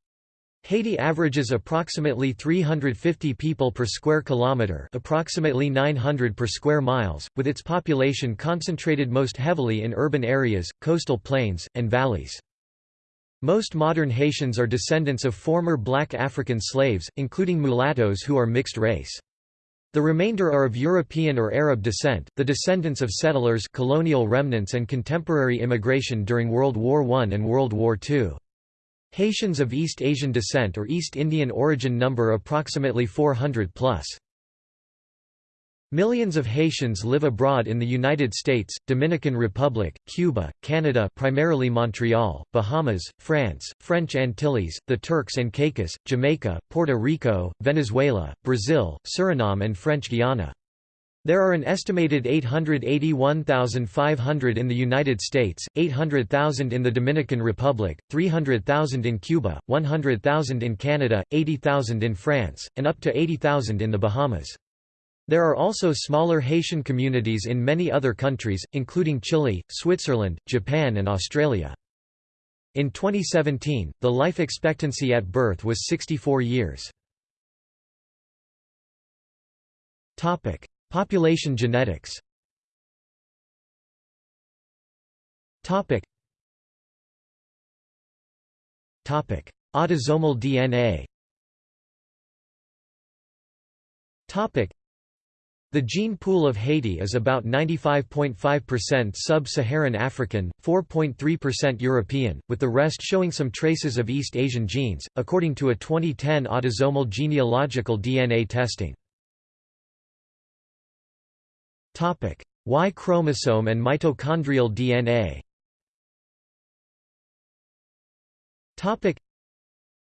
Haiti averages approximately 350 people per square kilometre approximately 900 per square miles, with its population concentrated most heavily in urban areas, coastal plains, and valleys. Most modern Haitians are descendants of former black African slaves, including mulattoes who are mixed race. The remainder are of European or Arab descent, the descendants of settlers colonial remnants and contemporary immigration during World War I and World War II. Haitians of East Asian descent or East Indian origin number approximately 400 plus. Millions of Haitians live abroad in the United States, Dominican Republic, Cuba, Canada primarily Montreal, Bahamas, France, French Antilles, the Turks and Caicos, Jamaica, Puerto Rico, Venezuela, Brazil, Suriname and French Guiana. There are an estimated 881,500 in the United States, 800,000 in the Dominican Republic, 300,000 in Cuba, 100,000 in Canada, 80,000 in France, and up to 80,000 in the Bahamas. There are also smaller Haitian communities in many other countries, including Chile, Switzerland, Japan and Australia. In 2017, the life expectancy at birth was 64 years. Population genetics. Topic. Topic. Autosomal DNA Topic. The gene pool of Haiti is about 95.5% sub-Saharan African, 4.3% European, with the rest showing some traces of East Asian genes, according to a 2010 autosomal genealogical DNA testing. Topic: Y chromosome and mitochondrial DNA. Topic: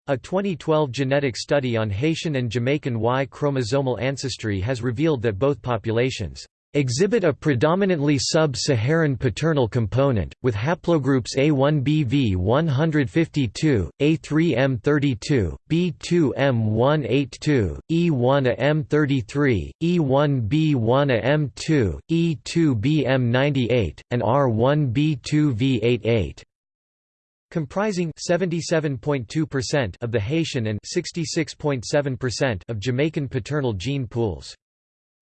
A 2012 genetic study on Haitian and Jamaican Y chromosomal ancestry has revealed that both populations exhibit a predominantly sub-Saharan paternal component, with haplogroups A1BV152, A3M32, B2M182, E1AM33, E1B1AM2, E2BM98, and R1B2V88 comprising 77.2% of the Haitian and 66.7% of Jamaican paternal gene pools.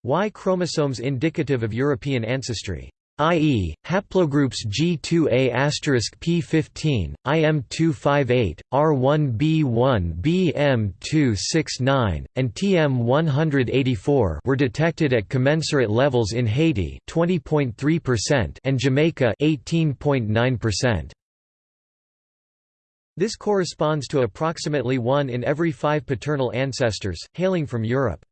Y chromosomes indicative of European ancestry i.e., haplogroups G2A P15, IM258, R1B1 BM269, and TM184 were detected at commensurate levels in Haiti 20.3% and Jamaica 18.9%. This corresponds to approximately one in every five paternal ancestors, hailing from Europe.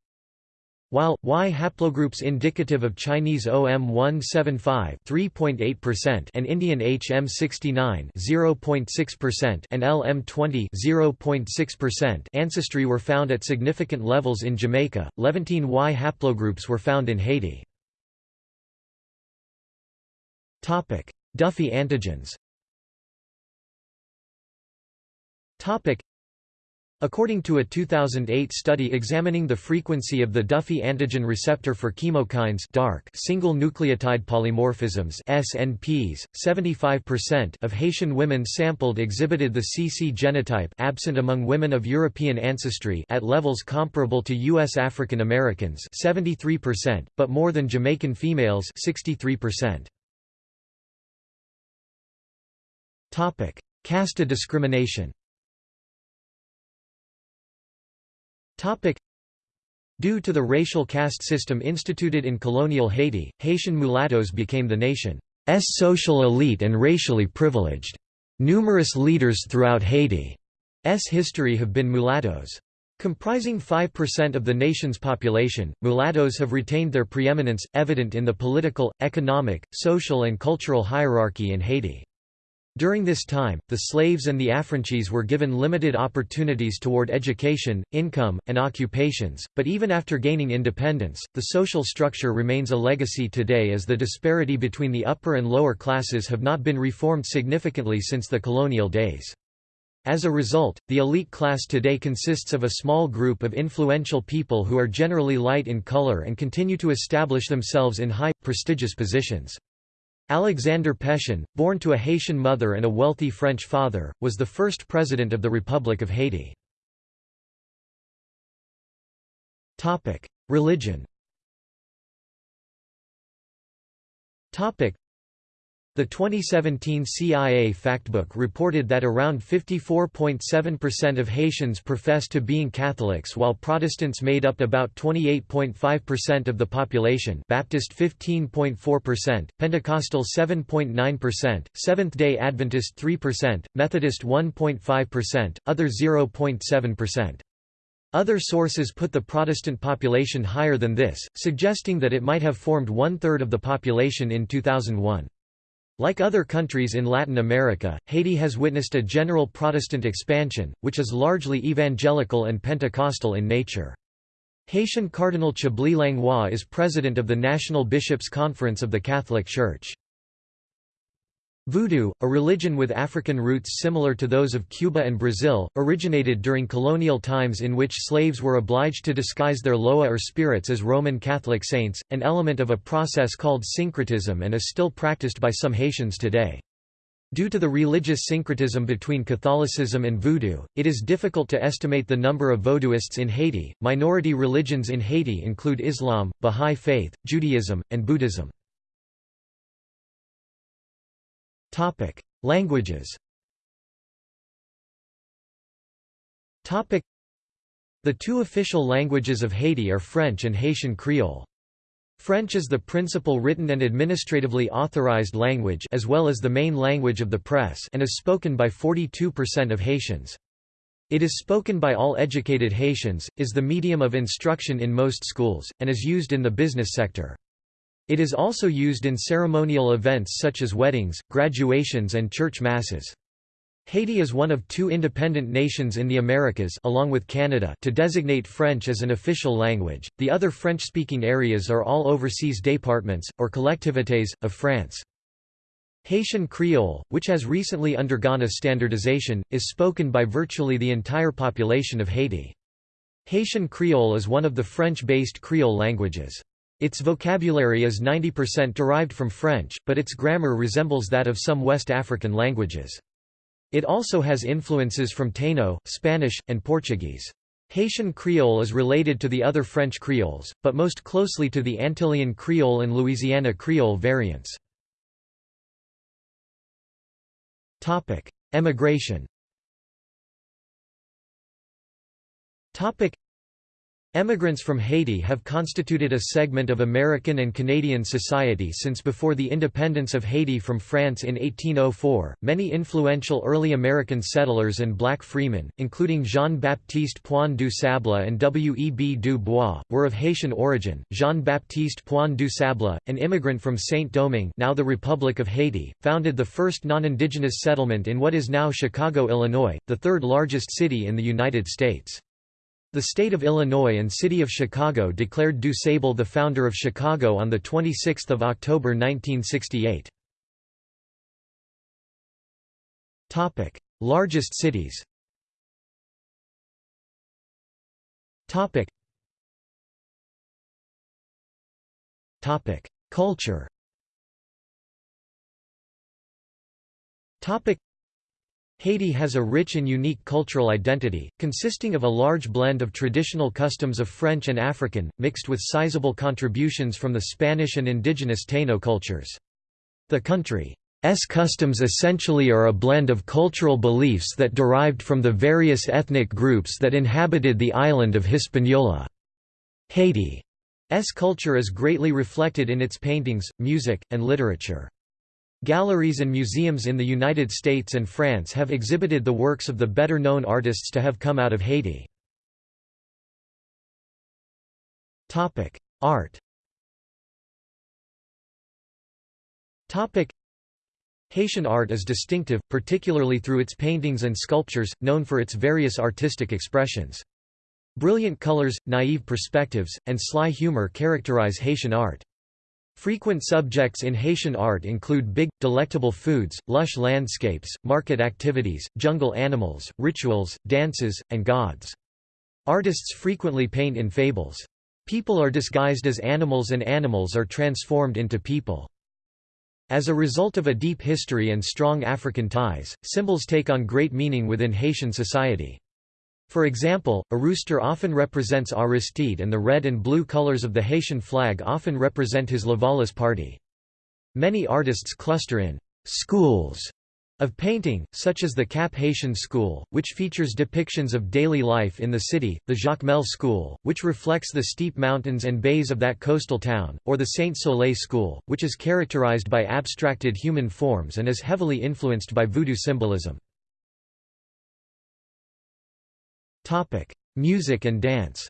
While Y haplogroups indicative of Chinese OM175 3.8% and Indian HM69 0.6% and LM20 0.6% ancestry were found at significant levels in Jamaica. Levantine Y haplogroups were found in Haiti. Topic: Duffy antigens. Topic: According to a 2008 study examining the frequency of the Duffy antigen receptor for chemokines DARC single nucleotide polymorphisms SNPs, 75% of Haitian women sampled exhibited the CC genotype absent among women of European ancestry at levels comparable to US African Americans 73%, but more than Jamaican females 63%. Topic: Casta discrimination. Topic. Due to the racial caste system instituted in colonial Haiti, Haitian mulattoes became the nation's social elite and racially privileged. Numerous leaders throughout Haiti's history have been mulattoes. Comprising 5% of the nation's population, mulattoes have retained their preeminence, evident in the political, economic, social and cultural hierarchy in Haiti. During this time, the slaves and the affranchis were given limited opportunities toward education, income, and occupations, but even after gaining independence, the social structure remains a legacy today as the disparity between the upper and lower classes have not been reformed significantly since the colonial days. As a result, the elite class today consists of a small group of influential people who are generally light in color and continue to establish themselves in high, prestigious positions. Alexander Pétion, born to a Haitian mother and a wealthy French father, was the first president of the Republic of Haiti. Religion the 2017 CIA Factbook reported that around 54.7% of Haitians profess to being Catholics while Protestants made up about 28.5% of the population Baptist 15.4%, Pentecostal 7.9%, Seventh-day Adventist 3%, Methodist 1.5%, other 0.7%. Other sources put the Protestant population higher than this, suggesting that it might have formed one-third of the population in 2001. Like other countries in Latin America, Haiti has witnessed a general Protestant expansion, which is largely evangelical and Pentecostal in nature. Haitian Cardinal Chibly Langlois is president of the National Bishops' Conference of the Catholic Church. Voodoo, a religion with African roots similar to those of Cuba and Brazil, originated during colonial times in which slaves were obliged to disguise their loa or spirits as Roman Catholic saints, an element of a process called syncretism and is still practiced by some Haitians today. Due to the religious syncretism between Catholicism and Voodoo, it is difficult to estimate the number of Vodouists in Haiti. Minority religions in Haiti include Islam, Bahá'í Faith, Judaism, and Buddhism. Topic: Languages. Topic: The two official languages of Haiti are French and Haitian Creole. French is the principal written and administratively authorized language as well as the main language of the press and is spoken by 42% of Haitians. It is spoken by all educated Haitians, is the medium of instruction in most schools, and is used in the business sector. It is also used in ceremonial events such as weddings, graduations and church masses. Haiti is one of two independent nations in the Americas along with Canada to designate French as an official language. The other French-speaking areas are all overseas départements or collectivités of France. Haitian Creole, which has recently undergone a standardization, is spoken by virtually the entire population of Haiti. Haitian Creole is one of the French-based Creole languages. Its vocabulary is 90% derived from French, but its grammar resembles that of some West African languages. It also has influences from Taino, Spanish, and Portuguese. Haitian Creole is related to the other French Creoles, but most closely to the Antillean Creole and Louisiana Creole variants. Emigration Emigrants from Haiti have constituted a segment of American and Canadian society since before the independence of Haiti from France in 1804. Many influential early American settlers and black freemen, including Jean-Baptiste Point du Sable and W. E. B. Du Bois, were of Haitian origin. Jean-Baptiste Point du Sable, an immigrant from Saint-Domingue, now the Republic of Haiti, founded the first non-indigenous settlement in what is now Chicago, Illinois, the third largest city in the United States. The state of Illinois and city of Chicago declared Du Sable the founder of Chicago on 26 October 1968. Largest cities Culture Haiti has a rich and unique cultural identity, consisting of a large blend of traditional customs of French and African, mixed with sizable contributions from the Spanish and indigenous Taino cultures. The country's customs essentially are a blend of cultural beliefs that derived from the various ethnic groups that inhabited the island of Hispaniola. Haiti's culture is greatly reflected in its paintings, music, and literature. Galleries and museums in the United States and France have exhibited the works of the better-known artists to have come out of Haiti. Art Haitian art is distinctive, particularly through its paintings and sculptures, known for its various artistic expressions. Brilliant colors, naive perspectives, and sly humor characterize Haitian art. Frequent subjects in Haitian art include big, delectable foods, lush landscapes, market activities, jungle animals, rituals, dances, and gods. Artists frequently paint in fables. People are disguised as animals and animals are transformed into people. As a result of a deep history and strong African ties, symbols take on great meaning within Haitian society. For example, a rooster often represents Aristide and the red and blue colors of the Haitian flag often represent his Lavalas party. Many artists cluster in «schools» of painting, such as the Cap Haitien School, which features depictions of daily life in the city, the Jacmel School, which reflects the steep mountains and bays of that coastal town, or the Saint Soleil School, which is characterized by abstracted human forms and is heavily influenced by voodoo symbolism. Topic: Music and dance.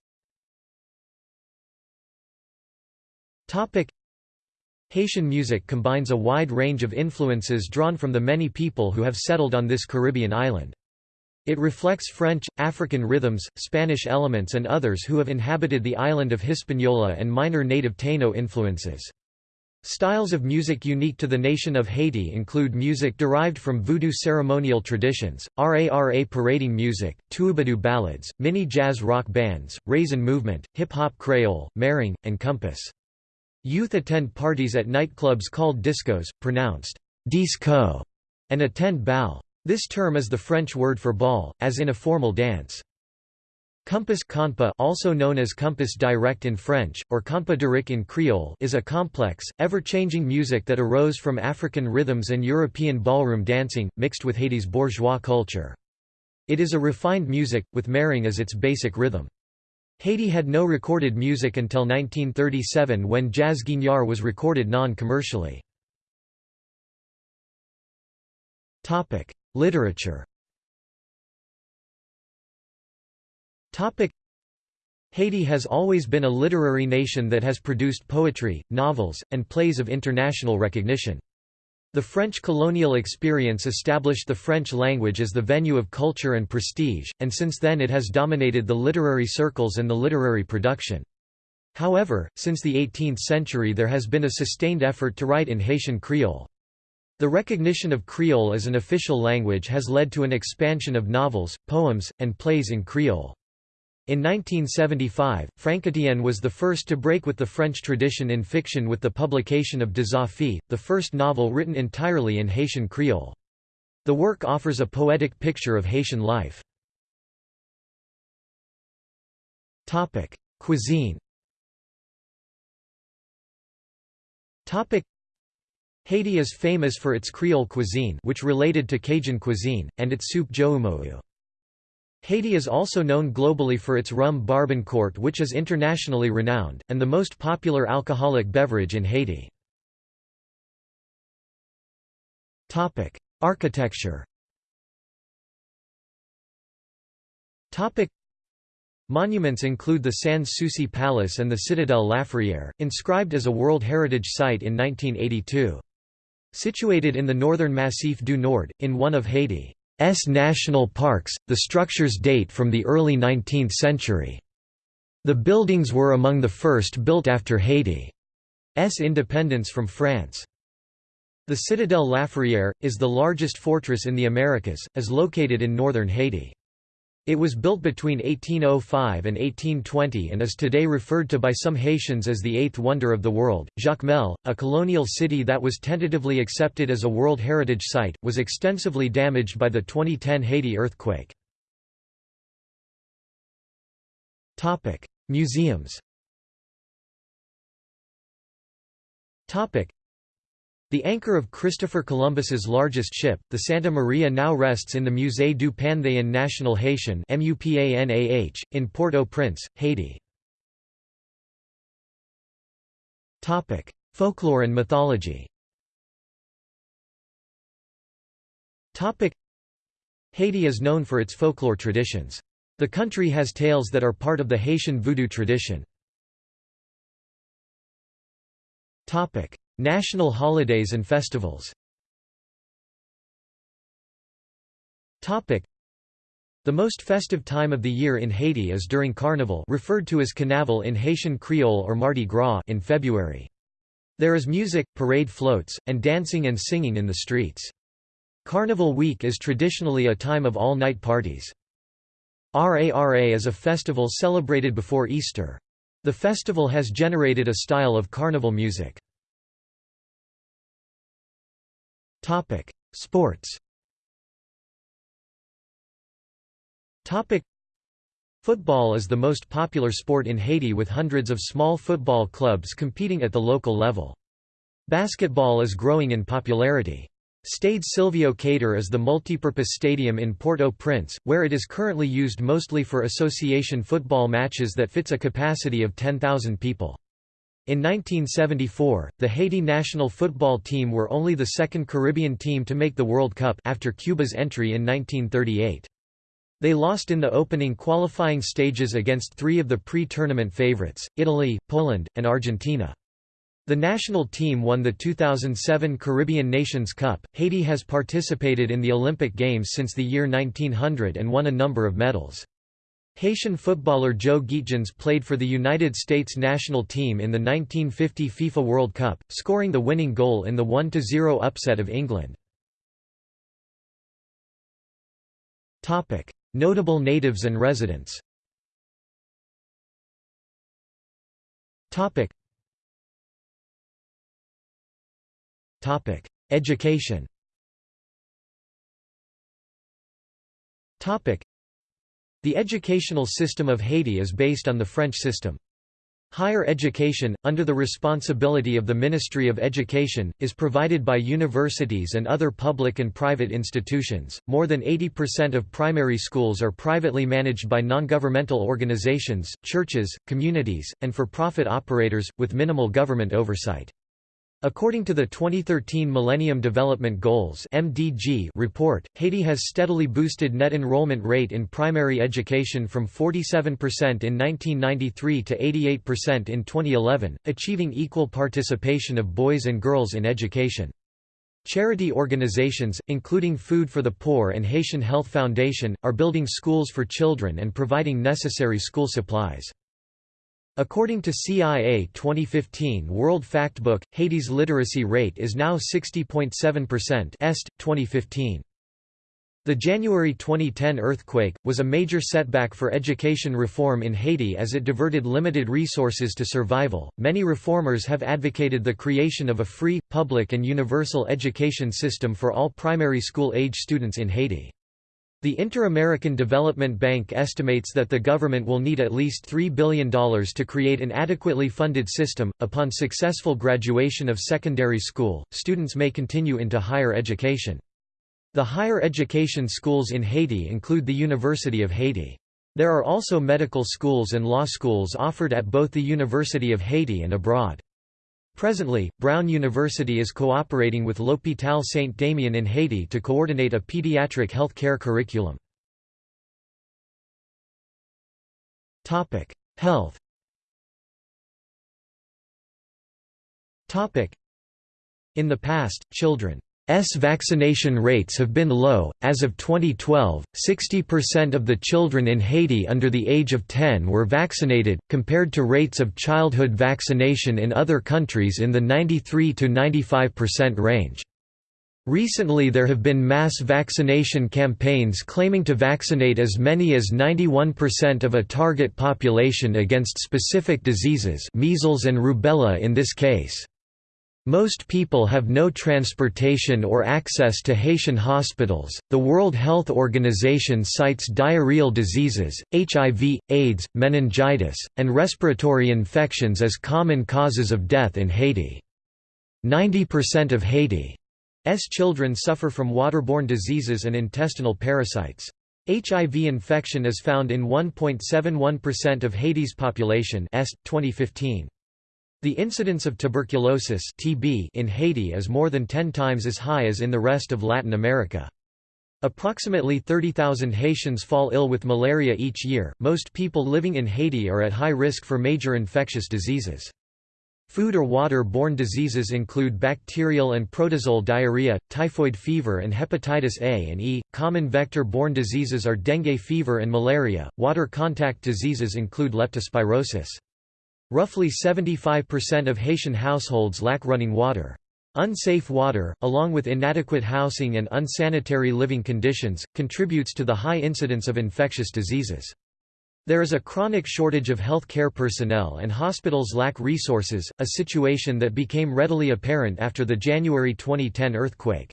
Topic: Haitian music combines a wide range of influences drawn from the many people who have settled on this Caribbean island. It reflects French, African rhythms, Spanish elements and others who have inhabited the island of Hispaniola and minor native Taino influences. Styles of music unique to the nation of Haiti include music derived from voodoo ceremonial traditions, RARA parading music, twoubadou ballads, mini jazz rock bands, rasin movement, hip-hop creole, meringue, and compas. Youth attend parties at nightclubs called discos, pronounced disco, and attend bal. This term is the French word for ball, as in a formal dance. Compas konpa also known as compas direct in French, or compas direct in Creole is a complex, ever-changing music that arose from African rhythms and European ballroom dancing, mixed with Haiti's bourgeois culture. It is a refined music, with meringue as its basic rhythm. Haiti had no recorded music until 1937 when jazz guignard was recorded non-commercially. Literature Haiti has always been a literary nation that has produced poetry, novels, and plays of international recognition. The French colonial experience established the French language as the venue of culture and prestige, and since then it has dominated the literary circles and the literary production. However, since the 18th century there has been a sustained effort to write in Haitian Creole. The recognition of Creole as an official language has led to an expansion of novels, poems, and plays in Creole. In 1975, Frankétienne was the first to break with the French tradition in fiction with the publication of Dezafi, the first novel written entirely in Haitian Creole. The work offers a poetic picture of Haitian life. Cuisine Haiti is famous for its Creole cuisine which related to Cajun cuisine, and its soup joumou. Haiti is also known globally for its rum Barbancourt which is internationally renowned, and the most popular alcoholic beverage in Haiti. Architecture Monuments include the Sans Souci Palace and the Citadelle Laferrière, inscribed as a World Heritage Site in 1982. Situated in the northern Massif du Nord, in one of Haiti. S national parks, the structures date from the early 19th century. The buildings were among the first built after Haiti's independence from France. The Citadelle Laferrière, is the largest fortress in the Americas, is located in northern Haiti. It was built between 1805 and 1820 and is today referred to by some Haitians as the Eighth Wonder of the World. Jacmel, a colonial city that was tentatively accepted as a World Heritage Site, was extensively damaged by the 2010 Haiti earthquake. Museums the anchor of Christopher Columbus's largest ship, the Santa Maria now rests in the Musée du Panthéon National Haitian in Port-au-Prince, Haiti. Folklore and mythology Haiti is known for its folklore traditions. The country has tales that are part of the Haitian voodoo tradition. National holidays and festivals The most festive time of the year in Haiti is during Carnival referred to as Carnaval in Haitian Creole or Mardi Gras in February. There is music, parade floats, and dancing and singing in the streets. Carnival week is traditionally a time of all-night parties. RARA is a festival celebrated before Easter. The festival has generated a style of carnival music. Topic: Sports. Topic: Football is the most popular sport in Haiti with hundreds of small football clubs competing at the local level. Basketball is growing in popularity. Stade Sylvio Cator is the multipurpose stadium in Port-au-Prince, where it is currently used mostly for association football matches that fits a capacity of 10,000 people. In 1974, the Haiti national football team were only the second Caribbean team to make the World Cup after Cuba's entry in 1938. They lost in the opening qualifying stages against three of the pre-tournament favorites, Italy, Poland, and Argentina. The national team won the 2007 Caribbean Nations Cup. Haiti has participated in the Olympic Games since the year 1900 and won a number of medals. Haitian footballer Joe Gaetjens played for the United States national team in the 1950 FIFA World Cup, scoring the winning goal in the 1–0 upset of England. Notable natives and residents. Education The educational system of Haiti is based on the French system. Higher education, under the responsibility of the Ministry of Education, is provided by universities and other public and private institutions. More than 80% of primary schools are privately managed by non-governmental organizations, churches, communities, and for-profit operators, with minimal government oversight. According to the 2013 Millennium Development Goals (MDG) report, Haiti has steadily boosted net enrollment rate in primary education from 47% in 1993 to 88% in 2011, achieving equal participation of boys and girls in education. Charity organizations, including Food for the Poor and Haitian Health Foundation, are building schools for children and providing necessary school supplies. According to CIA 2015 World Factbook, Haiti's literacy rate is now 60.7% est, 2015. The January 2010 earthquake, was a major setback for education reform in Haiti as it diverted limited resources to survival. Many reformers have advocated the creation of a free, public, and universal education system for all primary school age students in Haiti. The Inter-American Development Bank estimates that the government will need at least $3 billion to create an adequately funded system. Upon successful graduation of secondary school, students may continue into higher education. The higher education schools in Haiti include the University of Haiti. There are also medical schools and law schools offered at both the University of Haiti and abroad. Presently, Brown University is cooperating with L'Hôpital Saint-Damien in Haiti to coordinate a pediatric health care curriculum. Health In the past, children S vaccination rates have been low. As of 2012, 60% of the children in Haiti under the age of 10 were vaccinated, compared to rates of childhood vaccination in other countries in the 93 to 95% range. Recently there have been mass vaccination campaigns claiming to vaccinate as many as 91% of a target population against specific diseases measles and rubella in this case. Most people have no transportation or access to Haitian hospitals. The World Health Organization cites diarrheal diseases, HIV, AIDS, meningitis, and respiratory infections as common causes of death in Haiti. 90% of Haiti's children suffer from waterborne diseases and intestinal parasites. HIV infection is found in 1.71% of Haiti's population 2015. The incidence of tuberculosis (TB) in Haiti is more than 10 times as high as in the rest of Latin America. Approximately 30,000 Haitians fall ill with malaria each year. Most people living in Haiti are at high risk for major infectious diseases. Food or water-borne diseases include bacterial and protozoal diarrhea, typhoid fever and hepatitis A and E. Common vector-borne diseases are dengue fever and malaria. Water contact diseases include leptospirosis. Roughly 75% of Haitian households lack running water. Unsafe water, along with inadequate housing and unsanitary living conditions, contributes to the high incidence of infectious diseases. There is a chronic shortage of health care personnel and hospitals lack resources, a situation that became readily apparent after the January 2010 earthquake.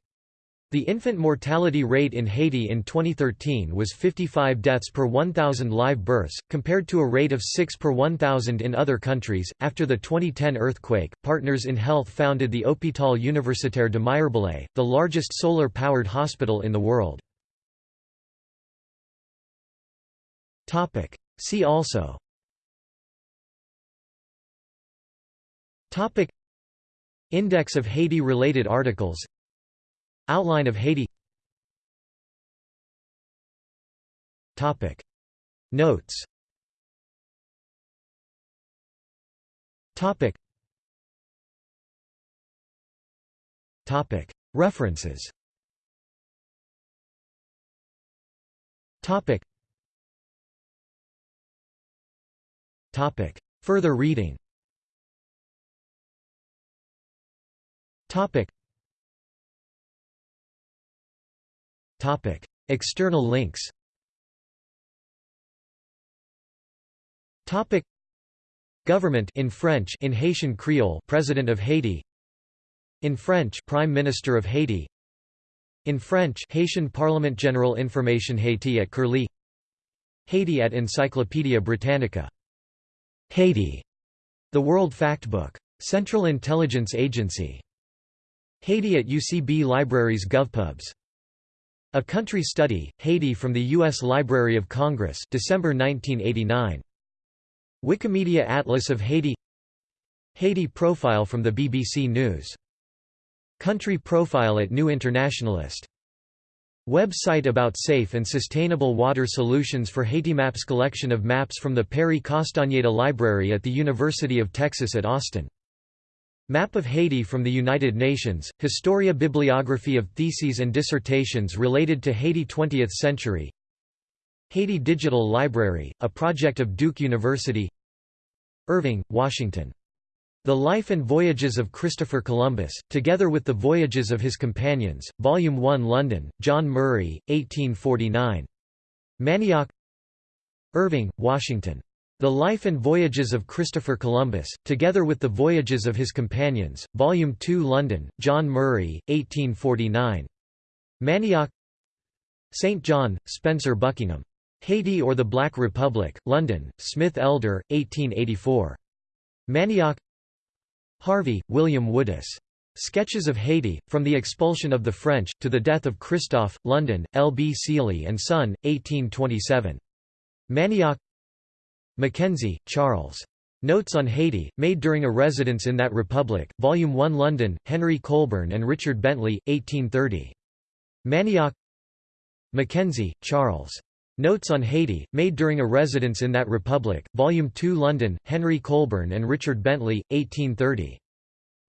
The infant mortality rate in Haiti in 2013 was 55 deaths per 1,000 live births, compared to a rate of 6 per 1,000 in other countries. After the 2010 earthquake, Partners in Health founded the Hôpital Universitaire de Mirebalais, the largest solar powered hospital in the world. See also Index of Haiti related articles Outline of Haiti Topic. Notes Topic. Topic. References Topic. Topic. Further reading External links Government in French in Haitian Creole President of Haiti. In French Prime Minister of Haiti. In French Haitian Parliament General Information Haiti at Curlie. Haiti at Encyclopædia Britannica. Haiti. The World Factbook. Central Intelligence Agency. Haiti at UCB Libraries GovPubs A Country Study, Haiti from the U.S. Library of Congress December 1989. Wikimedia Atlas of Haiti Haiti profile from the BBC News. Country profile at New Internationalist. Website about safe and sustainable water solutions for Haiti. Maps collection of maps from the Perry Castañeda Library at the University of Texas at Austin. Map of Haiti from the United Nations, Historia Bibliography of theses and dissertations related to Haiti 20th century Haiti Digital Library, a project of Duke University Irving, Washington. The Life and Voyages of Christopher Columbus, together with the Voyages of His Companions, Volume 1 London, John Murray, 1849. Manioc Irving, Washington. The Life and Voyages of Christopher Columbus, together with the Voyages of His Companions, Volume 2 London, John Murray, 1849. Manioc St. John, Spencer Buckingham. Haiti or the Black Republic, London, Smith Elder, 1884. Manioc Harvey, William Woodis. Sketches of Haiti, From the Expulsion of the French, to the Death of Christophe, London, L. B. Seeley and Son, 1827. Manioc Mackenzie, Charles. Notes on Haiti, made during a residence in that republic, Volume 1 London, Henry Colburn and Richard Bentley, 1830. Manioc Mackenzie, Charles. Notes on Haiti, made during a residence in that republic, Volume 2 London, Henry Colburn and Richard Bentley, 1830.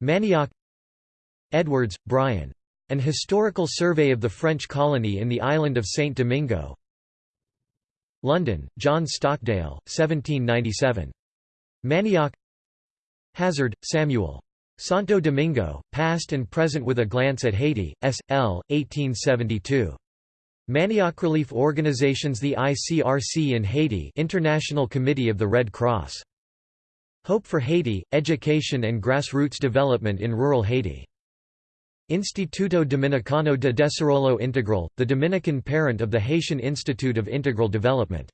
Manioc Edwards, Brian. An Historical Survey of the French Colony in the Island of Saint Domingo, London, John Stockdale, 1797. Manioc Hazard, Samuel. Santo Domingo, Past and Present with a Glance at Haiti, S. L., 1872. Manioc Relief Organizations The ICRC in Haiti International Committee of the Red Cross. Hope for Haiti, Education and Grassroots Development in Rural Haiti. Instituto Dominicano de Desarrollo Integral, the Dominican parent of the Haitian Institute of Integral Development.